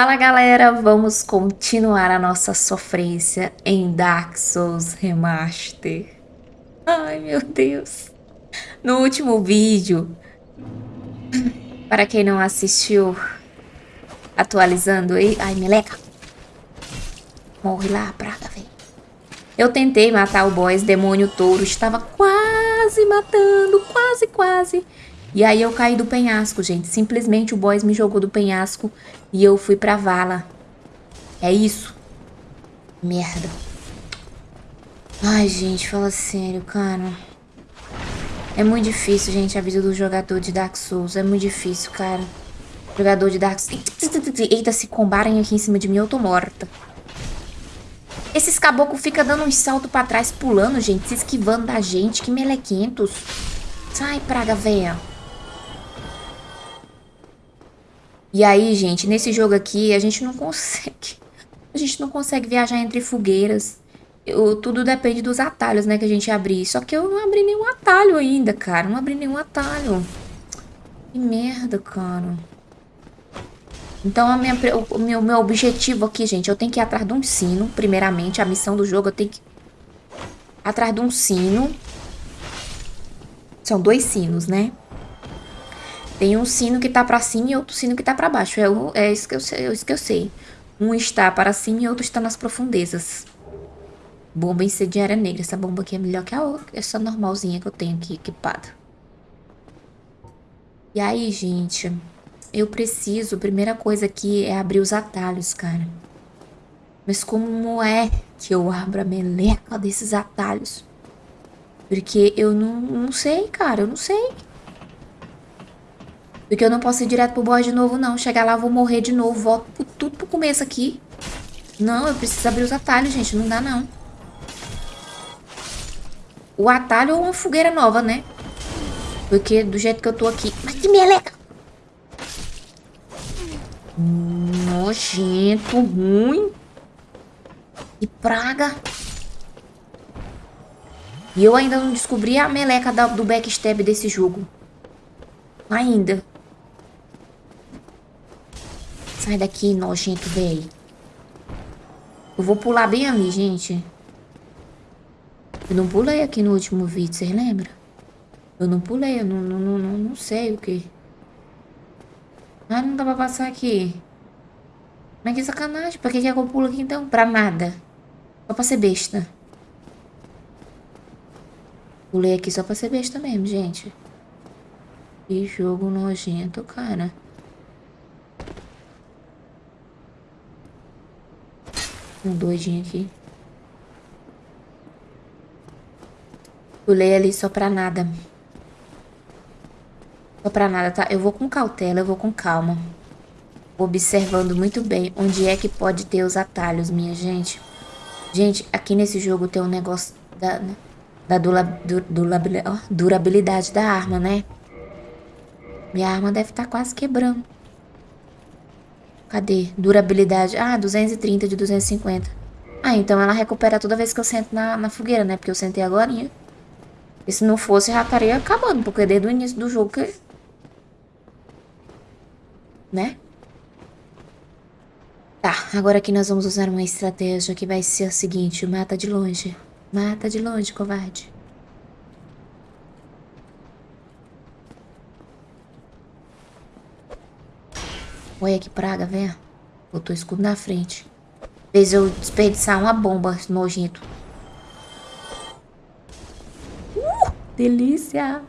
Fala galera, vamos continuar a nossa sofrência em Dark Souls Remaster. Ai meu Deus. No último vídeo, para quem não assistiu, atualizando aí... Ai, meleca. Morre lá, praga, velho. Eu tentei matar o boss, demônio touro, estava quase matando, quase, quase. E aí eu caí do penhasco, gente. Simplesmente o boss me jogou do penhasco e eu fui pra vala. É isso. Merda. Ai, gente, fala sério, cara. É muito difícil, gente, a vida do jogador de Dark Souls. É muito difícil, cara. Jogador de Dark Souls... Eita, se combarem aqui em cima de mim, eu tô morta. Esses caboclos ficam dando um salto pra trás, pulando, gente, se esquivando da gente. Que melequentos. Sai, praga véia. E aí, gente, nesse jogo aqui, a gente não consegue... A gente não consegue viajar entre fogueiras. Eu, tudo depende dos atalhos, né, que a gente abrir. Só que eu não abri nenhum atalho ainda, cara. Não abri nenhum atalho. Que merda, cara. Então, a minha, o meu, meu objetivo aqui, gente, eu tenho que ir atrás de um sino, primeiramente. A missão do jogo, eu tenho que... Atrás de um sino. São dois sinos, né? Tem um sino que tá pra cima e outro sino que tá pra baixo. É, é isso, que eu, é isso que eu sei. Um está para cima e outro está nas profundezas. Bomba incendiária negra. Essa bomba aqui é melhor que a outra. Essa normalzinha que eu tenho aqui equipada. E aí, gente... Eu preciso... Primeira coisa aqui é abrir os atalhos, cara. Mas como é que eu abro a meleca desses atalhos? Porque eu não, não sei, cara. Eu não sei. Porque eu não posso ir direto pro boss de novo, não. Chegar lá, vou morrer de novo. Volto pro, tudo pro começo aqui. Não, eu preciso abrir os atalhos, gente. Não dá, não. O atalho ou uma fogueira nova, né? Porque do jeito que eu tô aqui... Mas que meleca! Nojento, ruim. Que praga. E eu ainda não descobri a meleca do backstab desse jogo. Ainda. Sai daqui, nojento, velho. Eu vou pular bem ali, gente. Eu não pulei aqui no último vídeo, vocês lembram? Eu não pulei, eu não, não, não, não sei o que. Ah, não dá pra passar aqui. Mas que sacanagem. Pra que, que é que eu pulo aqui então? Pra nada. Só pra ser besta. Pulei aqui só pra ser besta mesmo, gente. Que jogo nojento, cara. Um doidinho aqui. Pulei ali só pra nada. Só pra nada, tá? Eu vou com cautela, eu vou com calma. Observando muito bem onde é que pode ter os atalhos, minha gente. Gente, aqui nesse jogo tem um negócio da, da dura, dura, durabilidade da arma, né? Minha arma deve estar tá quase quebrando. Cadê? Durabilidade. Ah, 230 de 250. Ah, então ela recupera toda vez que eu sento na, na fogueira, né? Porque eu sentei agora. E se não fosse, já estaria acabando. Porque desde o início do jogo que... Né? Tá, agora aqui nós vamos usar uma estratégia que vai ser a seguinte. Mata de longe. Mata de longe, covarde. Olha que praga, velho. Botou escudo na frente. Fez eu desperdiçar uma bomba nojento. Uh, delícia.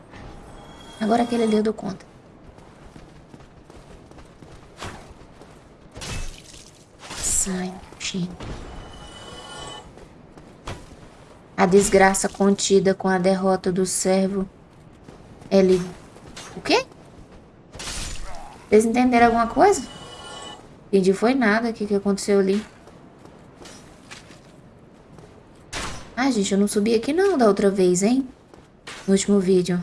Agora aquele ali eu dou conta. Sai, nojento. A desgraça contida com a derrota do servo. Ele... O quê? Vocês entenderam alguma coisa? Entendi foi nada. O que, que aconteceu ali? Ah, gente, eu não subi aqui não da outra vez, hein? No último vídeo.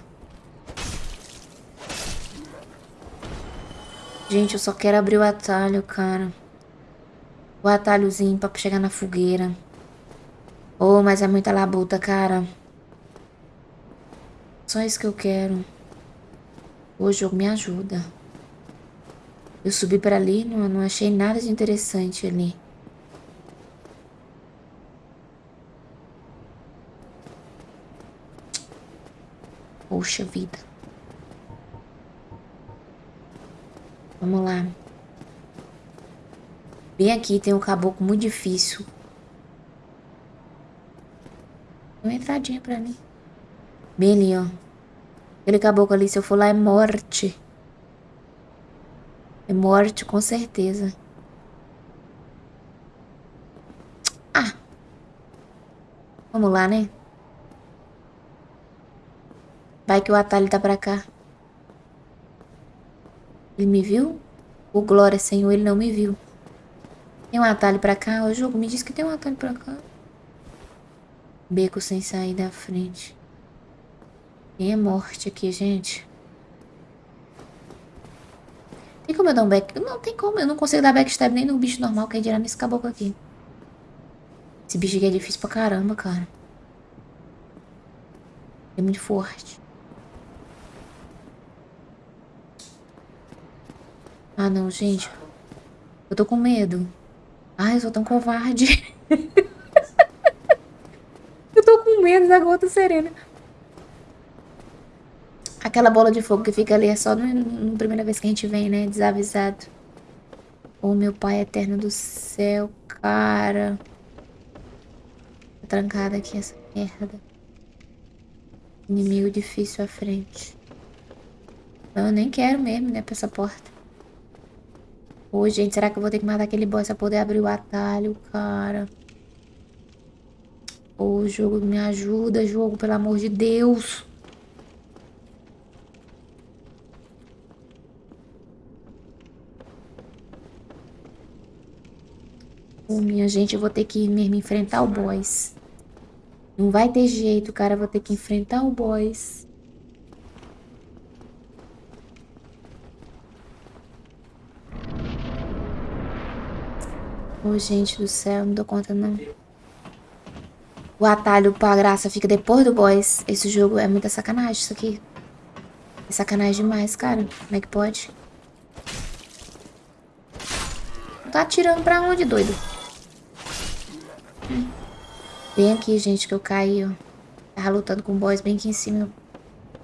Gente, eu só quero abrir o atalho, cara. O atalhozinho pra chegar na fogueira. Oh, mas é muita labuta, cara. Só isso que eu quero. O jogo me ajuda. Eu subi para ali, não, não achei nada de interessante ali. Poxa vida. Vamos lá. Bem aqui tem um caboclo muito difícil. Uma entradinha pra mim. Bem ali, ó. Aquele caboclo ali, se eu for lá, é morte. É morte, com certeza. Ah. Vamos lá, né? Vai que o atalho tá pra cá. Ele me viu? O Glória Senhor, ele não me viu. Tem um atalho pra cá? O jogo me diz que tem um atalho pra cá. Beco sem sair da frente. Tem é morte aqui, gente. Tem como eu dar um back... Não tem como, eu não consigo dar backstab nem no bicho normal, que é dirá nesse caboclo aqui. Esse bicho aqui é difícil pra caramba, cara. É muito forte. Ah, não, gente. Eu tô com medo. Ai, eu sou tão covarde. eu tô com medo da gota serena. Aquela bola de fogo que fica ali é só na primeira vez que a gente vem, né? Desavisado. Oh, meu pai eterno do céu, cara. Tá trancada aqui essa merda. Inimigo difícil à frente. Eu nem quero mesmo, né, pra essa porta. Ô, gente, será que eu vou ter que matar aquele boss pra poder abrir o atalho, cara? Ô, jogo, me ajuda, jogo, pelo amor de Deus. Ô, minha gente, eu vou ter que mesmo enfrentar o boss. Não vai ter jeito, cara. Eu vou ter que enfrentar o boss. Oh, gente do céu, não dou conta não. O atalho pra graça fica depois do boss. Esse jogo é muita sacanagem, isso aqui. É sacanagem demais, cara. Como é que pode? Tá atirando pra onde, doido? Bem aqui, gente, que eu caí, ó. Tava lutando com o boss bem aqui em cima.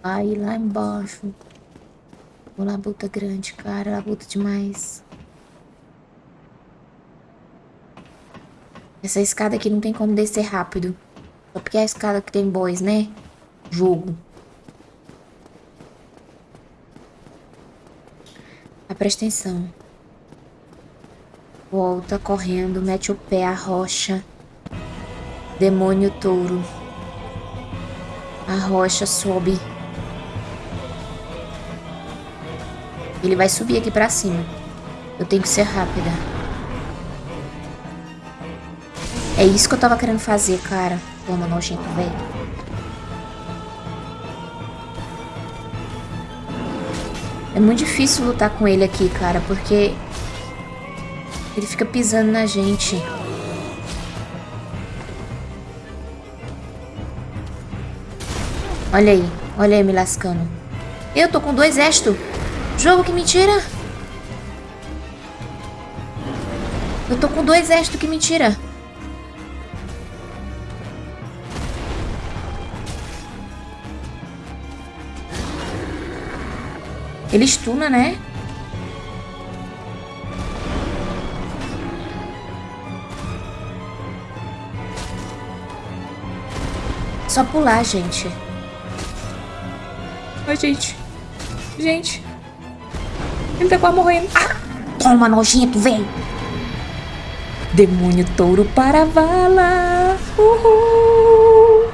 Aí, lá embaixo. Uma labuta grande, cara. Labuta demais. Essa escada aqui não tem como descer rápido. Só porque é a escada que tem boys, né? Jogo. Ah, presta atenção. Volta correndo, mete o pé à rocha. Demônio touro. A rocha sobe. Ele vai subir aqui pra cima. Eu tenho que ser rápida. É isso que eu tava querendo fazer, cara. Toma, nojento, velho. É muito difícil lutar com ele aqui, cara, porque... Ele fica pisando na gente. Olha aí. Olha aí me lascando. Eu tô com dois exto. Jogo que mentira. Eu tô com dois exto, que mentira. Ele estuna, né? Só pular, gente. Gente. Gente. Ele tá quase morrendo. Ah, toma, nojento, vem. Demônio touro para vala. Uhul.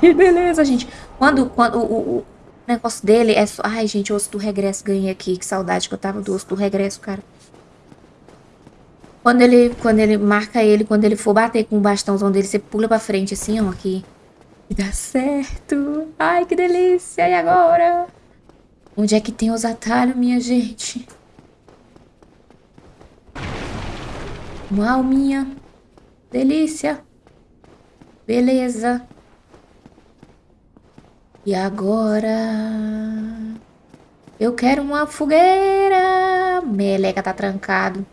que beleza, gente. Quando, quando o, o, o negócio dele é só... Ai, gente, o osso do regresso ganhei aqui. Que saudade que eu tava do osso do regresso, cara. Quando ele, quando ele marca ele, quando ele for bater com o bastãozão dele, você pula pra frente assim, ó, aqui. E dá certo. Ai, que delícia. E agora? Onde é que tem os atalhos, minha gente? Uma alminha. Delícia. Beleza. E agora... Eu quero uma fogueira Meleca tá trancado.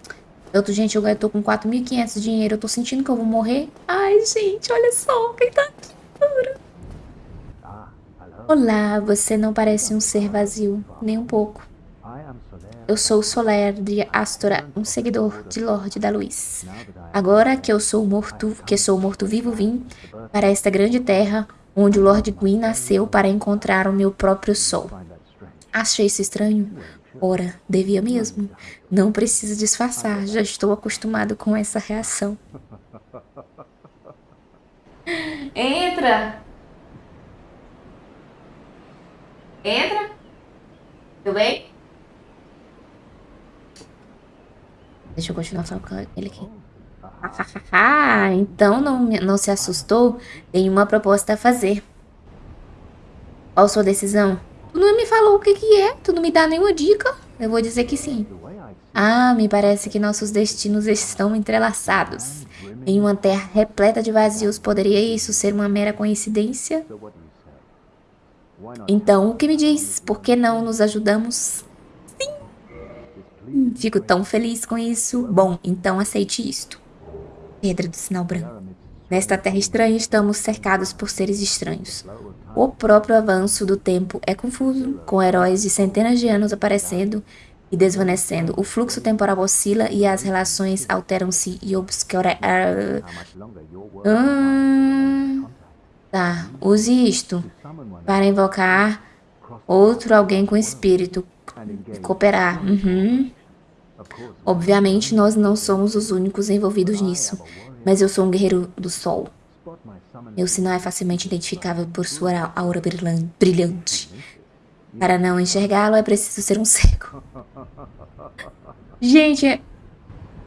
Tô, gente, eu tô com 4.500 de dinheiro. Eu tô sentindo que eu vou morrer. Ai, gente, olha só quem tá aqui. Olá, você não parece um ser vazio, nem um pouco. Eu sou Soler de Astora, um seguidor de Lorde da Luz. Agora que eu sou morto, que sou morto-vivo, vim para esta grande terra onde o Lord Gwyn nasceu para encontrar o meu próprio sol. Achei isso estranho? Ora, devia mesmo. Não precisa disfarçar, já estou acostumado com essa reação. Entra! Entra! Tudo bem? Deixa eu continuar falando com ele aqui. Ah, então não, não se assustou? Tem uma proposta a fazer. Qual sua decisão? Tu não me falou o que que é, tu não me dá nenhuma dica. Eu vou dizer que sim. Ah, me parece que nossos destinos estão entrelaçados. Em uma terra repleta de vazios, poderia isso ser uma mera coincidência? Então, o que me diz? Por que não nos ajudamos? Sim! Fico tão feliz com isso. Bom, então aceite isto. Pedra do sinal branco. Nesta terra estranha, estamos cercados por seres estranhos. O próprio avanço do tempo é confuso, com heróis de centenas de anos aparecendo e desvanecendo. O fluxo temporal oscila e as relações alteram-se e obscurecem. Hum, tá, use isto para invocar outro alguém com espírito. Cooperar. Uhum. Obviamente, nós não somos os únicos envolvidos nisso, mas eu sou um guerreiro do sol. Meu sinal é facilmente identificável por sua aura brilhante. Para não enxergá-lo, é preciso ser um cego. Gente,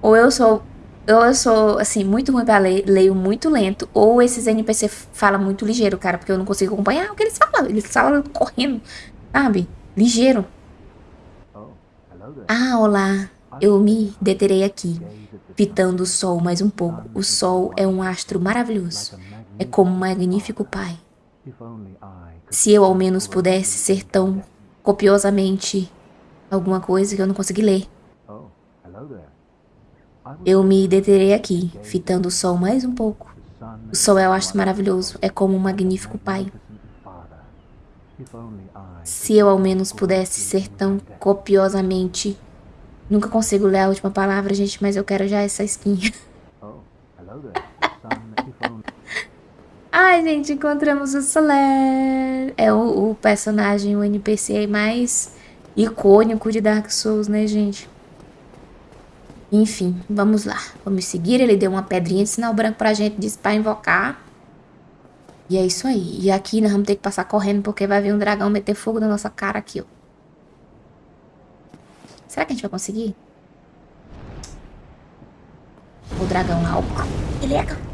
ou eu sou ou eu sou, assim, muito ruim pra ler, leio muito lento, ou esses NPC falam muito ligeiro, cara, porque eu não consigo acompanhar o que eles falam. Eles falam correndo, sabe? Ligeiro. Ah, olá. Eu me deterei aqui, fitando o sol mais um pouco. O sol é um astro maravilhoso. É como um magnífico pai. Se eu ao menos pudesse ser tão copiosamente alguma coisa que eu não consegui ler. Eu me deterei aqui, fitando o sol mais um pouco. O sol é o astro maravilhoso, é como um magnífico pai. Se eu ao menos pudesse ser tão copiosamente Nunca consigo ler a última palavra, gente, mas eu quero já essa skin. Ai, gente, encontramos o Soler. É o, o, personagem, o NPC mais icônico de Dark Souls, né, gente? Enfim, vamos lá. Vamos seguir. Ele deu uma pedrinha de sinal branco pra gente, disse pra invocar. E é isso aí. E aqui nós vamos ter que passar correndo, porque vai vir um dragão meter fogo na nossa cara aqui, ó. Será que a gente vai conseguir? O dragão lá. Ele é...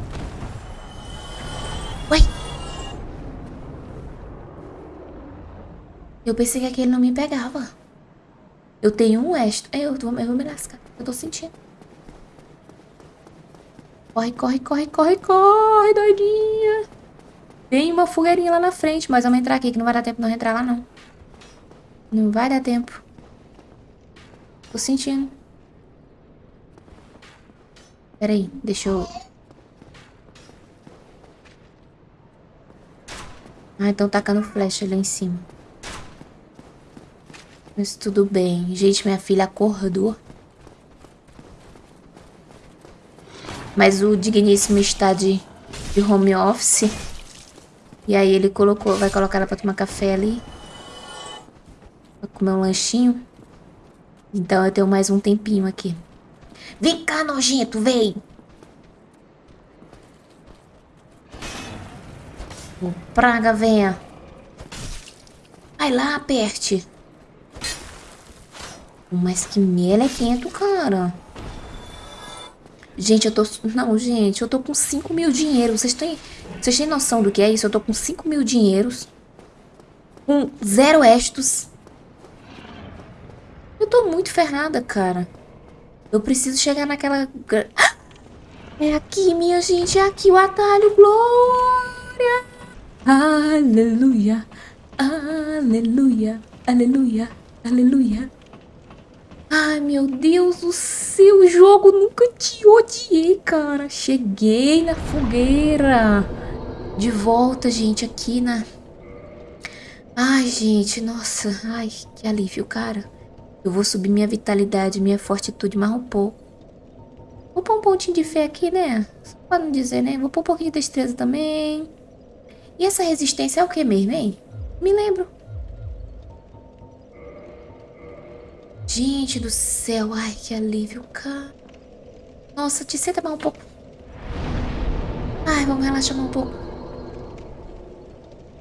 Eu pensei que aquele não me pegava. Eu tenho um extra. Eu vou, eu vou me lascar. Eu tô sentindo. Corre, corre, corre, corre, corre, doidinha. Tem uma fogueirinha lá na frente, mas vamos entrar aqui que não vai dar tempo de não entrar lá, não. Não vai dar tempo. Tô sentindo. Peraí, deixa eu... Ah, estão tacando flecha ali em cima. Mas tudo bem. Gente, minha filha acordou. Mas o digníssimo está de, de home office. E aí ele colocou, vai colocar ela pra tomar café ali. Pra comer um lanchinho. Então eu tenho mais um tempinho aqui. Vem cá, nojento, vem! O praga, venha. Vai lá, aperte. Mas que melequento, cara. Gente, eu tô... Não, gente, eu tô com 5 mil dinheiros. Vocês têm... Vocês têm noção do que é isso? Eu tô com 5 mil dinheiros. Com zero estos. Eu tô muito ferrada, cara. Eu preciso chegar naquela... É aqui, minha gente. É aqui o atalho. Glória. Aleluia. Aleluia. Aleluia. Aleluia. Ai, meu Deus do céu, jogo nunca te odiei, cara. Cheguei na fogueira. De volta, gente, aqui na... Ai, gente, nossa. Ai, que alívio, cara. Eu vou subir minha vitalidade, minha fortitude mais um pouco. Vou pôr um pontinho de fé aqui, né? Só pra não dizer, né? Vou pôr um pouquinho de destreza também. E essa resistência é o que mesmo, hein? Me lembro. Gente do céu, ai que alívio, cara. Nossa, te senta mais um pouco. Ai, vamos relaxar mais um pouco.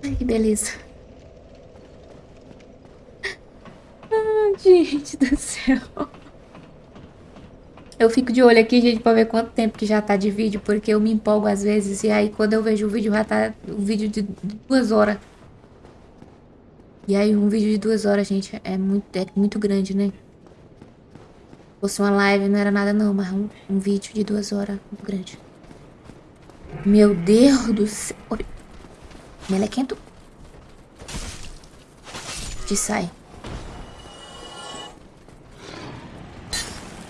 Ai, que beleza. Ai, gente do céu. Eu fico de olho aqui, gente, pra ver quanto tempo que já tá de vídeo, porque eu me empolgo às vezes, e aí quando eu vejo o vídeo já tá um vídeo de duas horas. E aí um vídeo de duas horas, gente, é muito, é muito grande, né? Se fosse uma live não era nada não, mas um, um vídeo de duas horas muito grande. Meu Deus do céu. Melequento. Te sai.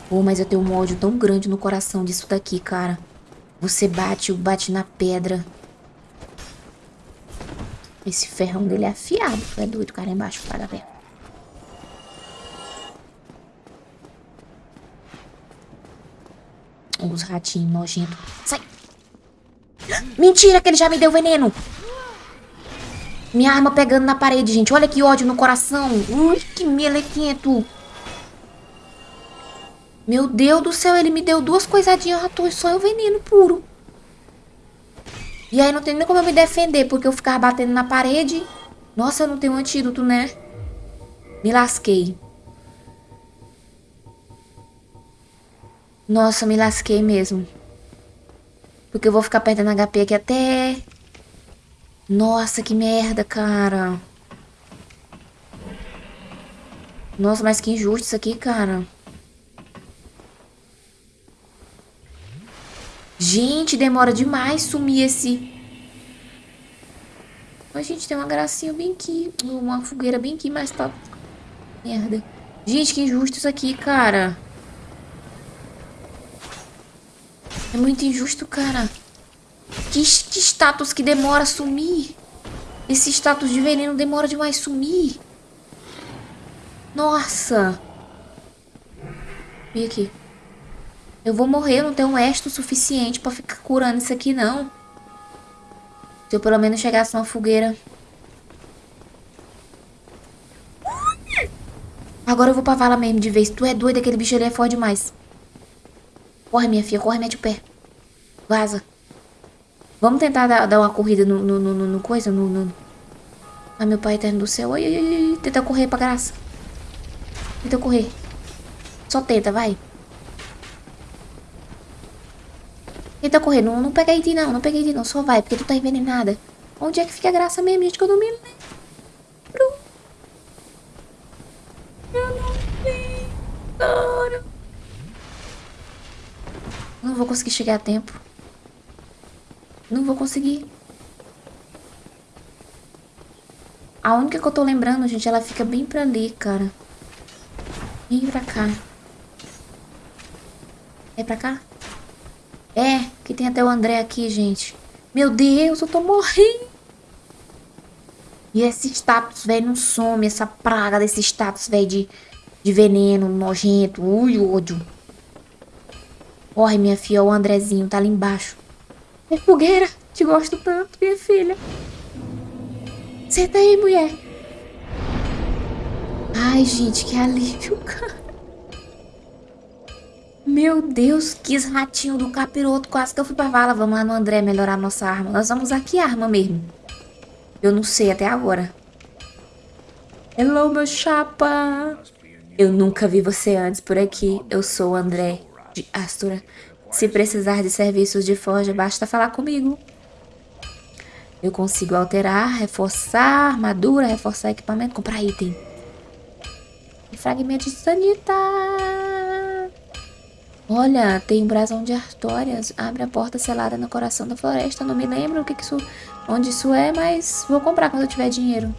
Pô, mas eu tenho um ódio tão grande no coração disso daqui, cara. Você bate, bate na pedra. Esse ferrão dele é afiado. É doido, cara, embaixo, para ver. Os ratinhos nojentos. Sai! Mentira que ele já me deu veneno! Minha arma pegando na parede, gente. Olha que ódio no coração. Ui, que melequento. Meu Deus do céu, ele me deu duas coisadinhas à só é o veneno puro. E aí não tem nem como eu me defender, porque eu ficava batendo na parede. Nossa, eu não tenho antídoto, né? Me lasquei. Nossa, me lasquei mesmo. Porque eu vou ficar perdendo HP aqui até... Nossa, que merda, cara. Nossa, mas que injusto isso aqui, cara. Gente, demora demais sumir esse... A gente tem uma gracinha bem aqui. Uma fogueira bem aqui, mas tá... Merda. Gente, que injusto isso aqui, cara. É muito injusto, cara. Que, que status que demora sumir. Esse status de veneno demora demais sumir. Nossa. Vem aqui. Eu vou morrer, eu não tenho um esto suficiente pra ficar curando isso aqui, não. Se eu pelo menos chegasse numa fogueira. Agora eu vou pra vala mesmo de vez. Tu é doido, aquele bicho ali é forte demais. Corre, minha filha, corre, mete o pé. Vaza. Vamos tentar dar, dar uma corrida no, no, no, no coisa, no, no... Ai, meu pai eterno do céu. Ai, ai, ai. Tenta correr pra graça. Tenta correr. Só tenta, vai. Tenta correr. Não, não pega ti não. Não pega ti não. Só vai, porque tu tá envenenada. Onde é que fica a graça mesmo, gente? Que eu não me lembro. Eu não lembro. Não vou conseguir chegar a tempo. Não vou conseguir. A única que eu tô lembrando, gente, ela fica bem pra ali, cara. Vem pra cá. É pra cá? É, que tem até o André aqui, gente. Meu Deus, eu tô morrendo. E esse status, velho, não some. Essa praga desse status, velho, de, de veneno, nojento. Ui, ódio. Corre, minha filha, o Andrezinho tá ali embaixo. É fogueira, te gosto tanto, minha filha. Senta aí, mulher. Ai, gente, que alívio, cara. Meu Deus, que ratinho do capiroto. Quase que eu fui pra vala. Vamos lá no André melhorar nossa arma. Nós vamos usar que arma mesmo? Eu não sei até agora. Hello, meu chapa. Eu nunca vi você antes por aqui. Eu sou o André de Astura. Se precisar de serviços de forja, basta falar comigo. Eu consigo alterar, reforçar armadura, reforçar equipamento, comprar item. E fragmento de sanita. Olha, tem um brasão de Artórias. Abre a porta selada no coração da floresta. Não me lembro o que, que isso, onde isso é, mas vou comprar quando eu tiver dinheiro.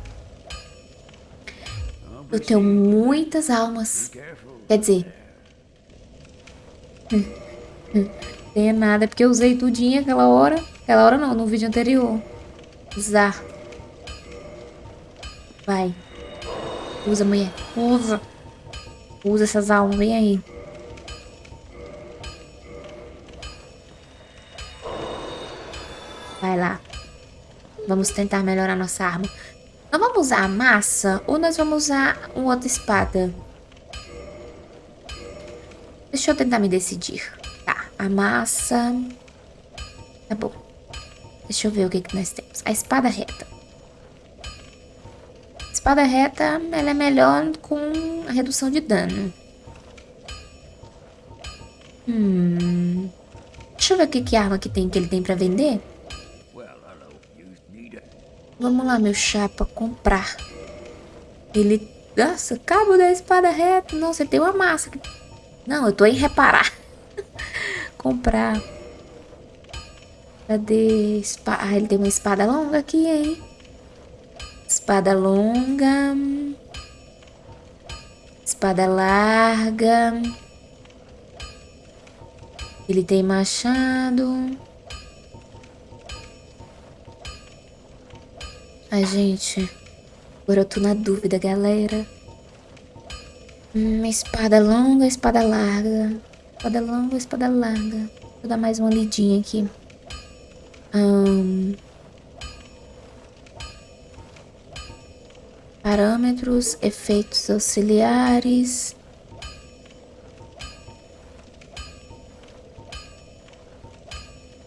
Eu tenho muitas almas. Quer dizer... Tem nada, é porque eu usei tudinho aquela hora. Aquela hora não, no vídeo anterior. Usar. Vai. Usa, mulher. Usa. Usa essas almas, vem aí. Vai lá. Vamos tentar melhorar nossa arma. Nós vamos usar a massa ou nós vamos usar uma outra espada? Deixa eu tentar me decidir. Tá, a massa... Tá bom. Deixa eu ver o que, que nós temos. A espada reta. A espada reta, ela é melhor com a redução de dano. Hum... Deixa eu ver o que, que arma que, tem, que ele tem pra vender. Vamos lá, meu chapa, comprar. Ele... Nossa, cabo da espada reta. Nossa, tem uma massa. Não, eu tô em reparar. comprar. Cadê? Espa... Ah, ele tem uma espada longa aqui, hein? Espada longa. Espada larga. Ele tem machado. Ai, gente. Agora eu tô na dúvida, galera. Hum, espada longa, espada larga. Espada longa, espada larga. Vou dar mais uma lidinha aqui. Parâmetros, efeitos auxiliares.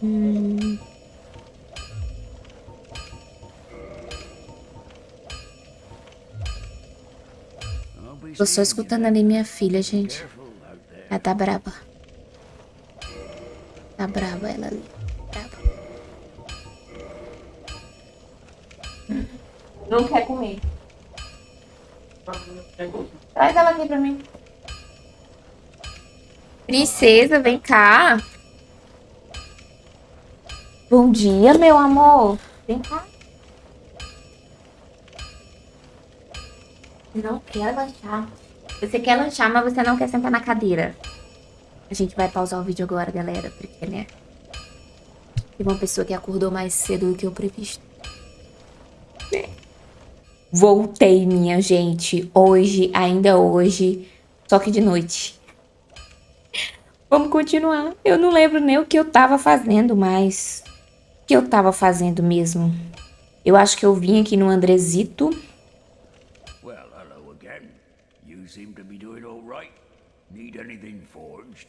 Hum... Tô só escutando ali minha filha, gente. Ela tá braba. Tá braba ela ali. Braba. Não quer comer. Traz ela aqui pra mim. Princesa, vem cá. Bom dia, meu amor. Vem cá. Não quer lanchar. Você quer lanchar, mas você não quer sentar na cadeira. A gente vai pausar o vídeo agora, galera, porque, né? Tem uma pessoa que acordou mais cedo do que o previsto. Voltei, minha gente. Hoje, ainda hoje, só que de noite. Vamos continuar. Eu não lembro nem o que eu tava fazendo mais. O que eu tava fazendo mesmo? Eu acho que eu vim aqui no Andresito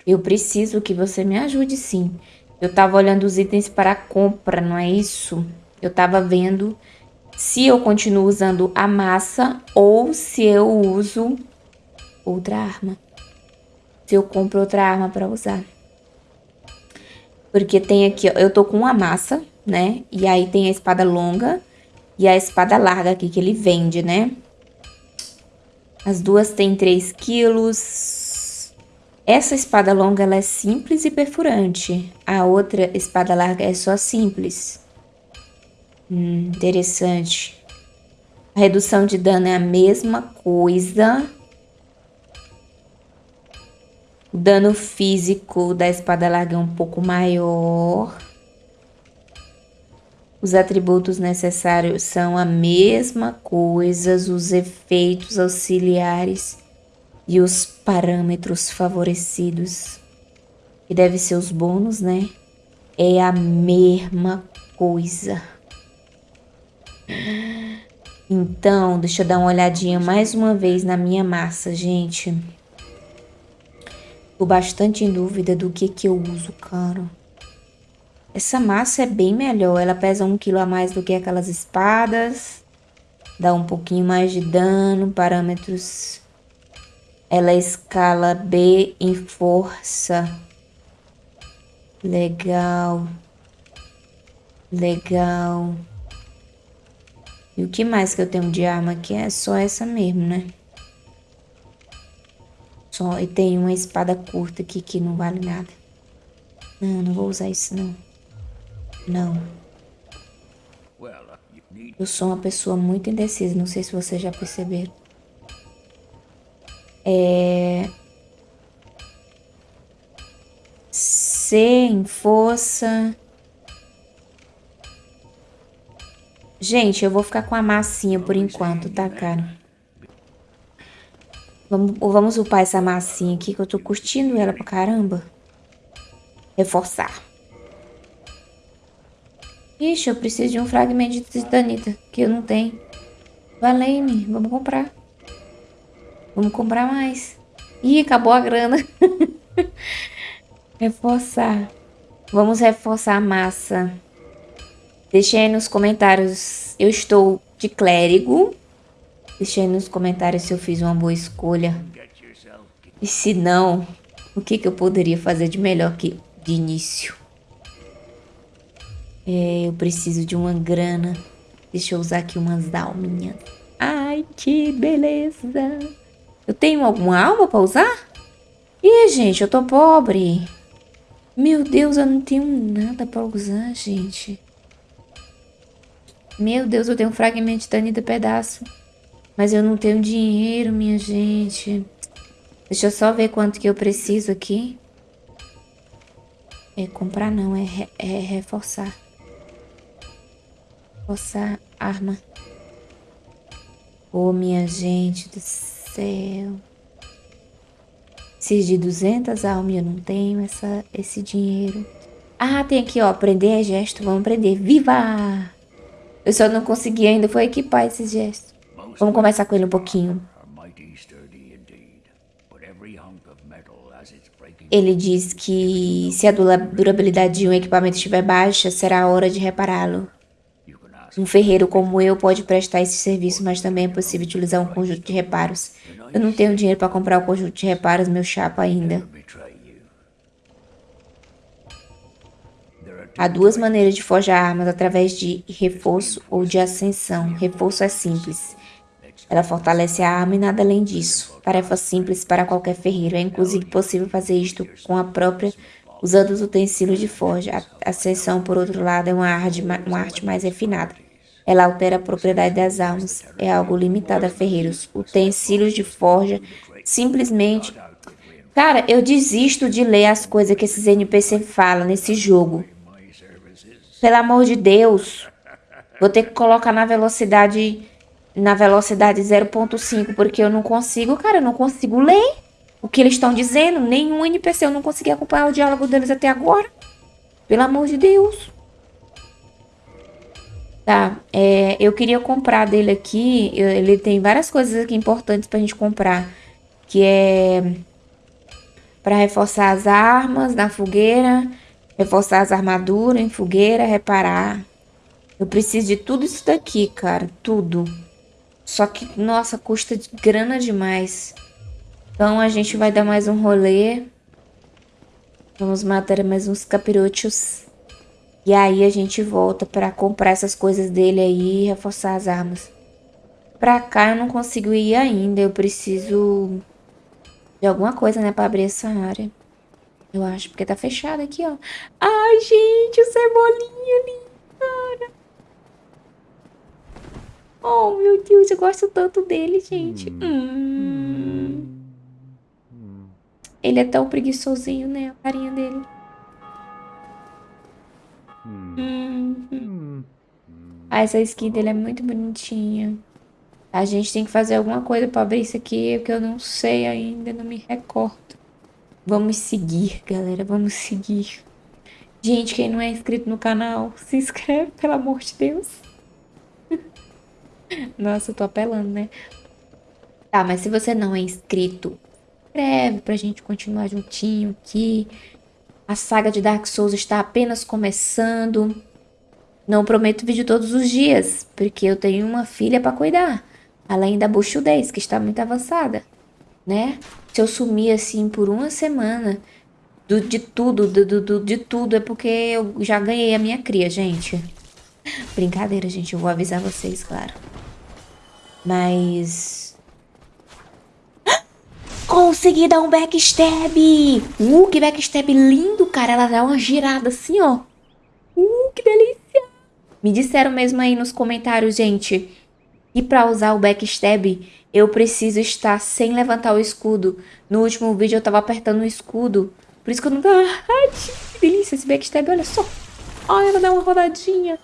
Eu preciso que você me ajude sim. Eu tava olhando os itens para compra, não é isso? Eu tava vendo se eu continuo usando a massa ou se eu uso outra arma. Se eu compro outra arma para usar. Porque tem aqui, ó, eu tô com uma massa, né? E aí tem a espada longa e a espada larga aqui que ele vende, né? As duas têm 3 quilos. Essa espada longa ela é simples e perfurante. A outra espada larga é só simples. Hum, interessante. A redução de dano é a mesma coisa. O dano físico da espada larga é um pouco maior. Os atributos necessários são a mesma coisa, os efeitos auxiliares e os parâmetros favorecidos, que deve ser os bônus, né? É a mesma coisa. Então, deixa eu dar uma olhadinha mais uma vez na minha massa, gente. Tô bastante em dúvida do que que eu uso, cara. Essa massa é bem melhor, ela pesa um quilo a mais do que aquelas espadas. Dá um pouquinho mais de dano, parâmetros... Ela é escala B em força. Legal. Legal. E o que mais que eu tenho de arma aqui? É só essa mesmo, né? Só, e tem uma espada curta aqui que não vale nada. Não, não vou usar isso não. Não. Eu sou uma pessoa muito indecisa, não sei se vocês já perceberam é, C em força. Gente, eu vou ficar com a massinha por enquanto, tá, né? cara? Vamos, vamos upar essa massinha aqui, que eu tô curtindo ela pra caramba. Reforçar. Ixi, eu preciso de um fragmento de titanita, que eu não tenho. Valene, vamos comprar. Vamos comprar mais. Ih, acabou a grana. reforçar. Vamos reforçar a massa. Deixe aí nos comentários. Eu estou de clérigo. Deixe aí nos comentários se eu fiz uma boa escolha. E se não, o que, que eu poderia fazer de melhor que de início? É, eu preciso de uma grana. Deixa eu usar aqui umas alminhas. Ai, que beleza. Eu tenho alguma alma para usar? Ih, gente, eu tô pobre. Meu Deus, eu não tenho nada para usar, gente. Meu Deus, eu tenho um fragmento de tanida pedaço. Mas eu não tenho dinheiro, minha gente. Deixa eu só ver quanto que eu preciso aqui. É comprar não, é, é reforçar. Reforçar arma. Ô, oh, minha gente do céu. Preciso de 200 almas, eu não tenho essa, esse dinheiro. Ah, tem aqui, ó, aprender é gesto, vamos aprender. Viva! Eu só não consegui ainda, foi equipar esse gesto. Vamos conversar com ele um pouquinho. Ele diz que se a durabilidade de um equipamento estiver baixa, será a hora de repará-lo. Um ferreiro como eu pode prestar esse serviço, mas também é possível utilizar um conjunto de reparos. Eu não tenho dinheiro para comprar o conjunto de reparos, meu chapa, ainda. Há duas maneiras de forjar armas, através de reforço ou de ascensão. Reforço é simples. Ela fortalece a arma e nada além disso. Tarefa simples para qualquer ferreiro. É inclusive possível fazer isto com a própria, usando os utensílios de forja. A ascensão, por outro lado, é uma arte, uma arte mais refinada. Ela altera a propriedade das armas. É algo limitado a ferreiros. Utensílios de forja simplesmente... Cara, eu desisto de ler as coisas que esses NPC falam nesse jogo. Pelo amor de Deus. Vou ter que colocar na velocidade na velocidade 0.5, porque eu não consigo, cara, eu não consigo ler o que eles estão dizendo. Nenhum NPC, eu não consegui acompanhar o diálogo deles até agora. Pelo amor de Deus. Tá, é, eu queria comprar dele aqui, ele tem várias coisas aqui importantes pra gente comprar. Que é para reforçar as armas na fogueira, reforçar as armaduras em fogueira, reparar. Eu preciso de tudo isso daqui, cara, tudo. Só que, nossa, custa grana demais. Então a gente vai dar mais um rolê. Vamos matar mais uns capirotos. E aí a gente volta pra comprar essas coisas dele aí e reforçar as armas. Pra cá eu não consigo ir ainda. Eu preciso de alguma coisa, né, pra abrir essa área. Eu acho, porque tá fechado aqui, ó. Ai, gente, o cebolinha ali, cara. Oh, meu Deus, eu gosto tanto dele, gente. Hum. Ele é tão preguiçosinho, né? A carinha dele. Hum. Hum. Ah, essa skin dele é muito bonitinha. A gente tem que fazer alguma coisa pra abrir isso aqui, porque eu não sei ainda, não me recordo. Vamos seguir, galera, vamos seguir. Gente, quem não é inscrito no canal, se inscreve, pelo amor de Deus. Nossa, eu tô apelando, né? Tá, mas se você não é inscrito, inscreve pra gente continuar juntinho aqui. A saga de Dark Souls está apenas começando. Não prometo vídeo todos os dias, porque eu tenho uma filha pra cuidar. Além da buchudez, que está muito avançada, né? Se eu sumir assim por uma semana do, de tudo, do, do, de tudo, é porque eu já ganhei a minha cria, gente. Brincadeira, gente, eu vou avisar vocês, claro. Mas... Consegui dar um backstab! Uh, que backstab lindo, cara. Ela dá uma girada assim, ó. Uh, que delícia! Me disseram mesmo aí nos comentários, gente. E pra usar o backstab, eu preciso estar sem levantar o escudo. No último vídeo eu tava apertando o escudo Por isso que eu não. Ai, que delícia esse backstab, olha só. Ai, ela dá uma rodadinha.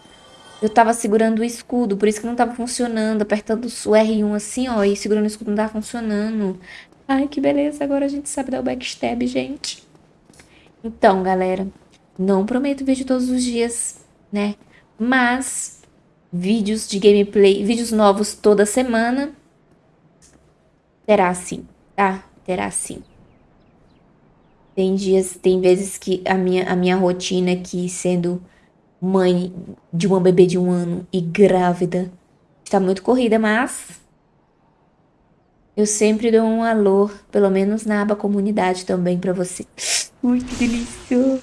Eu tava segurando o escudo, por isso que não tava funcionando. Apertando o R1 assim, ó, e segurando o escudo não tava funcionando. Ai, que beleza, agora a gente sabe dar o backstab, gente. Então, galera, não prometo vídeo todos os dias, né? Mas vídeos de gameplay, vídeos novos toda semana. Terá sim, tá? Terá sim. Tem dias, tem vezes que a minha, a minha rotina aqui, sendo mãe de uma bebê de um ano e grávida, está muito corrida, mas eu sempre dou um alô, pelo menos na aba comunidade também pra você. Ui, que delícia.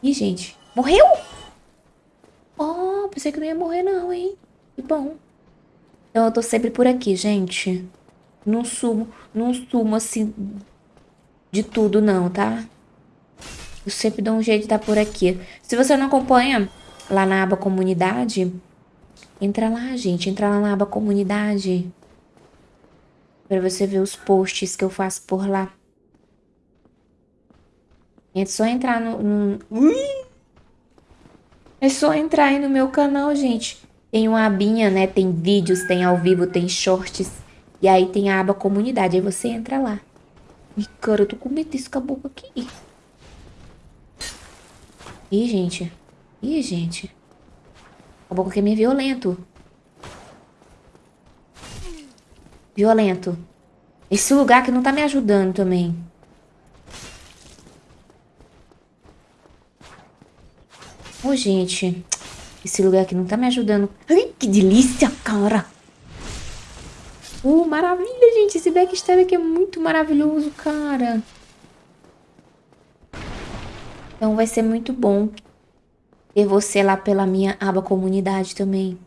Ih, gente, morreu? Oh, pensei que não ia morrer não, hein? Que bom. Então eu tô sempre por aqui, gente. Não sumo, não sumo assim de tudo não, tá? Eu sempre dou um jeito de estar por aqui. Se você não acompanha lá na aba comunidade, entra lá, gente. Entra lá na aba comunidade. Pra você ver os posts que eu faço por lá. É só entrar no... no... É só entrar aí no meu canal, gente. Tem uma abinha, né? Tem vídeos, tem ao vivo, tem shorts. E aí tem a aba comunidade. Aí você entra lá. Ih, cara, eu tô com medo desse caboclo aqui. Ih, gente. Ih, gente. O caboclo aqui é meio violento. Violento. Esse lugar que não tá me ajudando também. Ô, oh, gente. Esse lugar aqui não tá me ajudando. Ai, que delícia, cara. Uh, maravilha, gente. Esse backstab aqui é muito maravilhoso, cara. Então vai ser muito bom ter você lá pela minha aba comunidade também.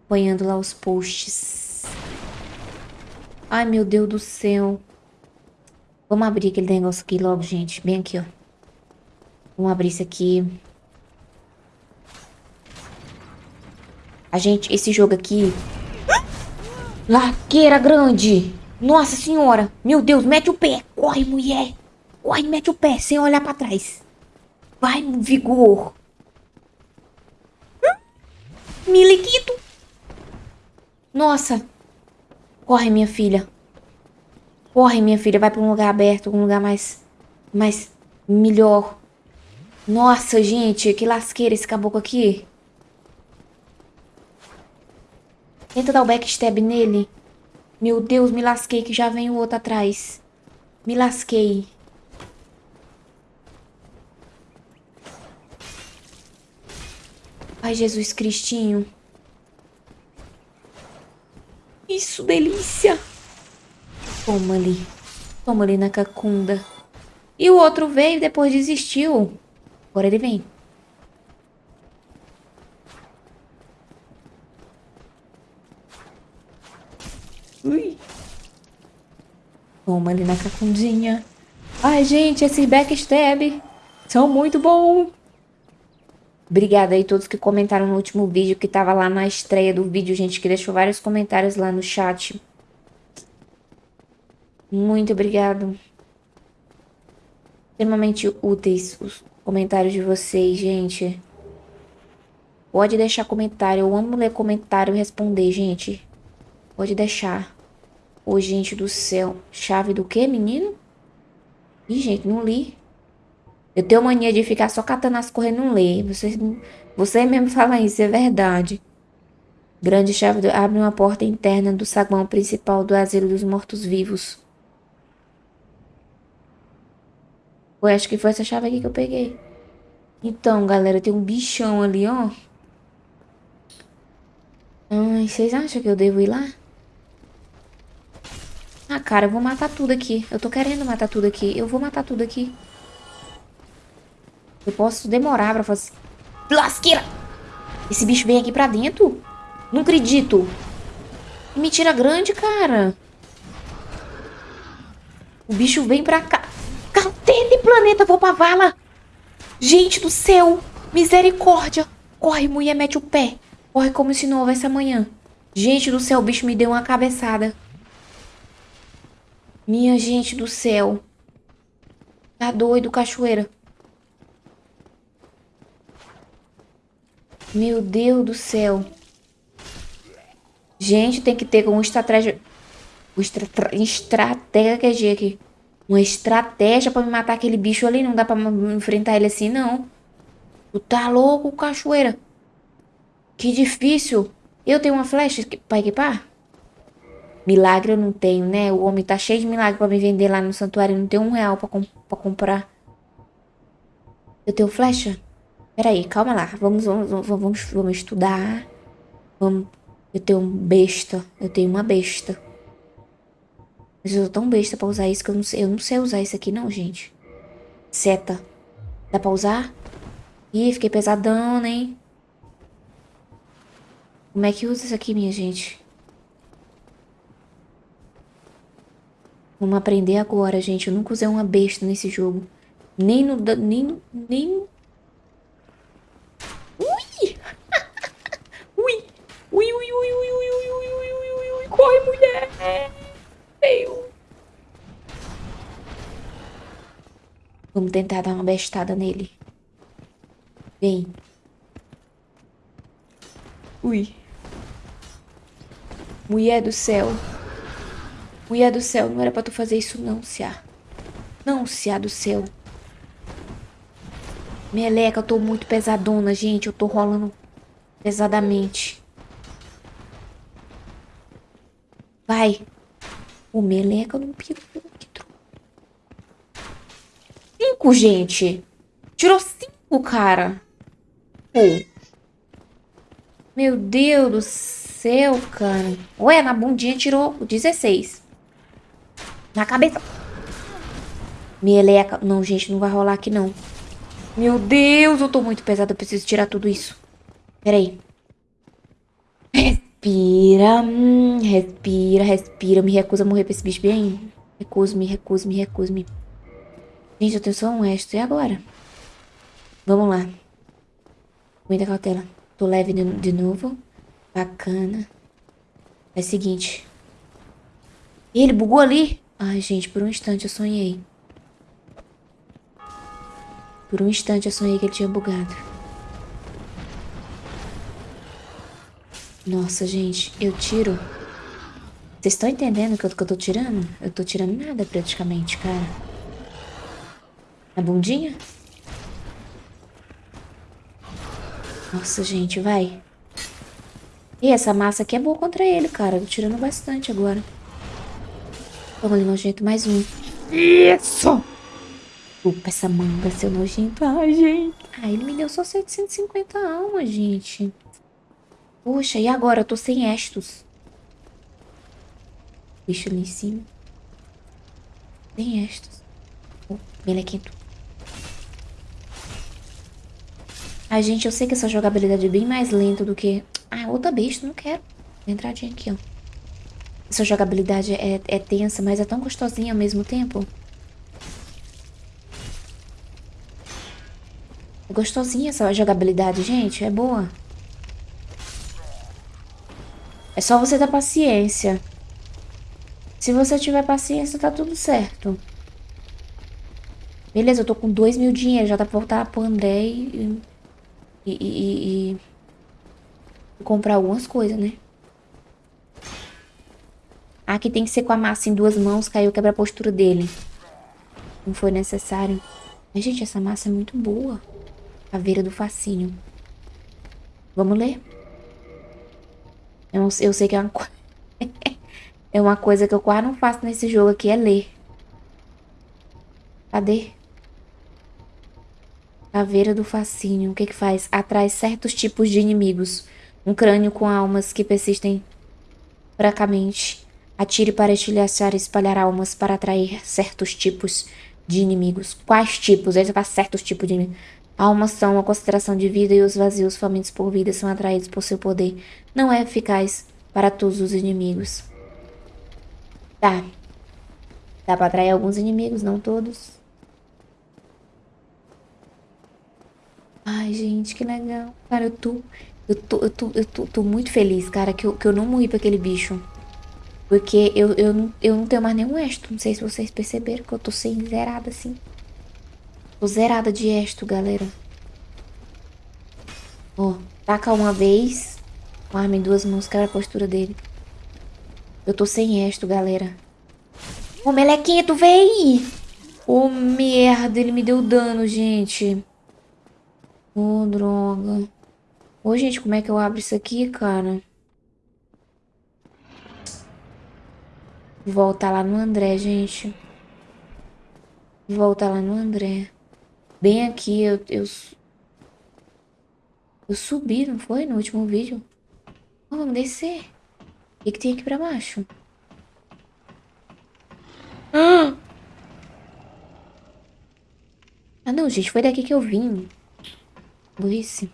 Acompanhando lá os posts. Ai, meu Deus do céu. Vamos abrir aquele negócio aqui logo, gente. Bem aqui, ó. Vamos abrir isso aqui. A gente, esse jogo aqui... Laqueira grande! Nossa senhora! Meu Deus, mete o pé! Corre, mulher! Corre, mete o pé, sem olhar pra trás. Vai, vigor! Miliquito! Nossa! Corre, minha filha. Corre, minha filha. Vai pra um lugar aberto, um lugar mais... Mais... Melhor. Nossa, gente, que lasqueira esse caboclo aqui. Tenta dar o backstab nele. Meu Deus, me lasquei que já vem o outro atrás. Me lasquei. Ai, Jesus Cristinho. Isso, delícia. Toma ali. Toma ali na cacunda. E o outro veio e depois desistiu. Agora ele vem. Ui. Toma ali na cacundinha. Ai, gente, esses backstab são muito bons. Obrigada aí todos que comentaram no último vídeo, que tava lá na estreia do vídeo, gente, que deixou vários comentários lá no chat. Muito obrigado. Extremamente úteis os comentários de vocês, gente. Pode deixar comentário, eu amo ler comentário e responder, gente. Pode deixar. Ô, gente do céu. Chave do quê, menino? Ih, gente, não li. Eu tenho mania de ficar só catando as coisas e não ler. Você, você mesmo fala isso, é verdade. Grande chave abre uma porta interna do saguão principal do asilo dos mortos-vivos. Eu acho que foi essa chave aqui que eu peguei. Então, galera, tem um bichão ali, ó. Ai, vocês acham que eu devo ir lá? Ah, cara, eu vou matar tudo aqui. Eu tô querendo matar tudo aqui. Eu vou matar tudo aqui. Eu posso demorar pra fazer... Lasqueira! Esse bicho vem aqui pra dentro? Não acredito. Que mentira grande, cara. O bicho vem pra cá. Cadê planeta? Vou pra vala. Gente do céu. Misericórdia. Corre, mulher, mete o pé. Corre como se não houvesse amanhã. Gente do céu, o bicho me deu uma cabeçada. Minha gente do céu. Tá doido, cachoeira. Meu Deus do céu. Gente, tem que ter uma estratégia... Uma estra... estratégia aqui. Uma estratégia pra me matar aquele bicho ali. Não dá pra enfrentar ele assim, não. Tu tá louco, cachoeira? Que difícil. Eu tenho uma flecha pra equipar? Milagre eu não tenho, né? O homem tá cheio de milagre pra me vender lá no santuário. Não tem um real pra, com pra comprar. Eu tenho flecha? Peraí, calma lá. Vamos, vamos, vamos, vamos estudar. Vamos. Eu tenho um besta. Eu tenho uma besta. Mas eu sou tão besta pra usar isso que eu não sei. Eu não sei usar isso aqui não, gente. Seta. Dá pra usar? Ih, fiquei pesadão, hein? Como é que usa isso aqui, minha gente? Vamos aprender agora, gente. Eu nunca usei uma besta nesse jogo. Nem no... Nem... Nem... Ui! Ui! Ui, ui, ui, ui, ui, ui, ui, ui, ui, corre, mulher! Meu! Vamos tentar dar uma bestada nele. Vem. Ui. Mulher do céu. Mulher do céu, não era pra tu fazer isso não, Cia. Não, Cia do céu. Meleca, eu tô muito pesadona, gente. Eu tô rolando pesadamente. Vai. O meleca não pegou. Cinco, gente. Tirou cinco, cara. Oh. Meu Deus do céu, cara. Ué, na bundinha tirou 16. Na cabeça. Meleca. Não, gente, não vai rolar aqui, não. Meu Deus, eu tô muito pesada. Eu preciso tirar tudo isso. Pera aí. Respira. Hum, respira, respira. Me recusa a morrer pra esse bicho bem. Recuso-me, recuso-me, recuso-me. Gente, eu tenho só um extra. E agora? Vamos lá. Muita cautela. Tô leve de, de novo. Bacana. É o seguinte. Ele bugou ali? Ai, gente, por um instante eu sonhei. Por um instante eu sonhei que ele tinha bugado. Nossa, gente, eu tiro... Vocês estão entendendo o que, que eu tô tirando? Eu tô tirando nada praticamente, cara. Na bundinha? Nossa, gente, vai. E essa massa aqui é boa contra ele, cara. Eu tô tirando bastante agora. Vamos ali, nojento, mais um. Isso! Opa, essa manga, seu nojento. Ai, gente. Ah, ele me deu só 750 almas, gente. Poxa, e agora? Eu tô sem estos. Bicho ali em cima. Tem estos. Oh, melequento. Ai, gente, eu sei que essa jogabilidade é bem mais lenta do que... Ah, outra besta, não quero. Entradinha aqui, ó. Essa jogabilidade é, é tensa, mas é tão gostosinha ao mesmo tempo. Gostosinha essa jogabilidade, gente. É boa. É só você ter paciência. Se você tiver paciência, tá tudo certo. Beleza, eu tô com dois mil dinheiro. Já dá pra voltar pro André e... E... E... e comprar algumas coisas, né? Aqui tem que ser com a massa em duas mãos, caiu quebra a postura dele. Não foi necessário. Mas, gente, essa massa é muito boa. Caveira do fascínio. Vamos ler? Eu, eu sei que é uma, é uma coisa que eu quase não faço nesse jogo aqui, é ler. Cadê? Caveira do fascínio. O que que faz? Atrai certos tipos de inimigos. Um crânio com almas que persistem fracamente. Atire para estilhaçar e espalhar almas para atrair certos tipos de inimigos. Quais tipos? Ele faz certos tipos de inimigos. Almas são a concentração de vida e os vazios famintos por vida são atraídos por seu poder. Não é eficaz para todos os inimigos. Tá. Dá para atrair alguns inimigos, não todos. Ai, gente, que legal. Cara, eu tô... Eu tô, eu tô, eu tô, tô muito feliz, cara, que eu, que eu não morri pra aquele bicho. Porque eu, eu, eu não tenho mais nenhum extra. Não sei se vocês perceberam que eu tô sem zerada assim. Tô zerada de esto, galera. Ó, taca uma vez. Com arma em duas mãos, cara a postura dele. Eu tô sem esto, galera. Ô, melequinha, tu vem! Ô, merda, ele me deu dano, gente. Ô, droga. Ô, gente, como é que eu abro isso aqui, cara? Voltar lá no André, gente. Voltar lá no André. Bem aqui, eu, eu... Eu subi, não foi? No último vídeo. Oh, vamos descer. O que, que tem aqui pra baixo? Ah! ah, não, gente. Foi daqui que eu vim. Burrice.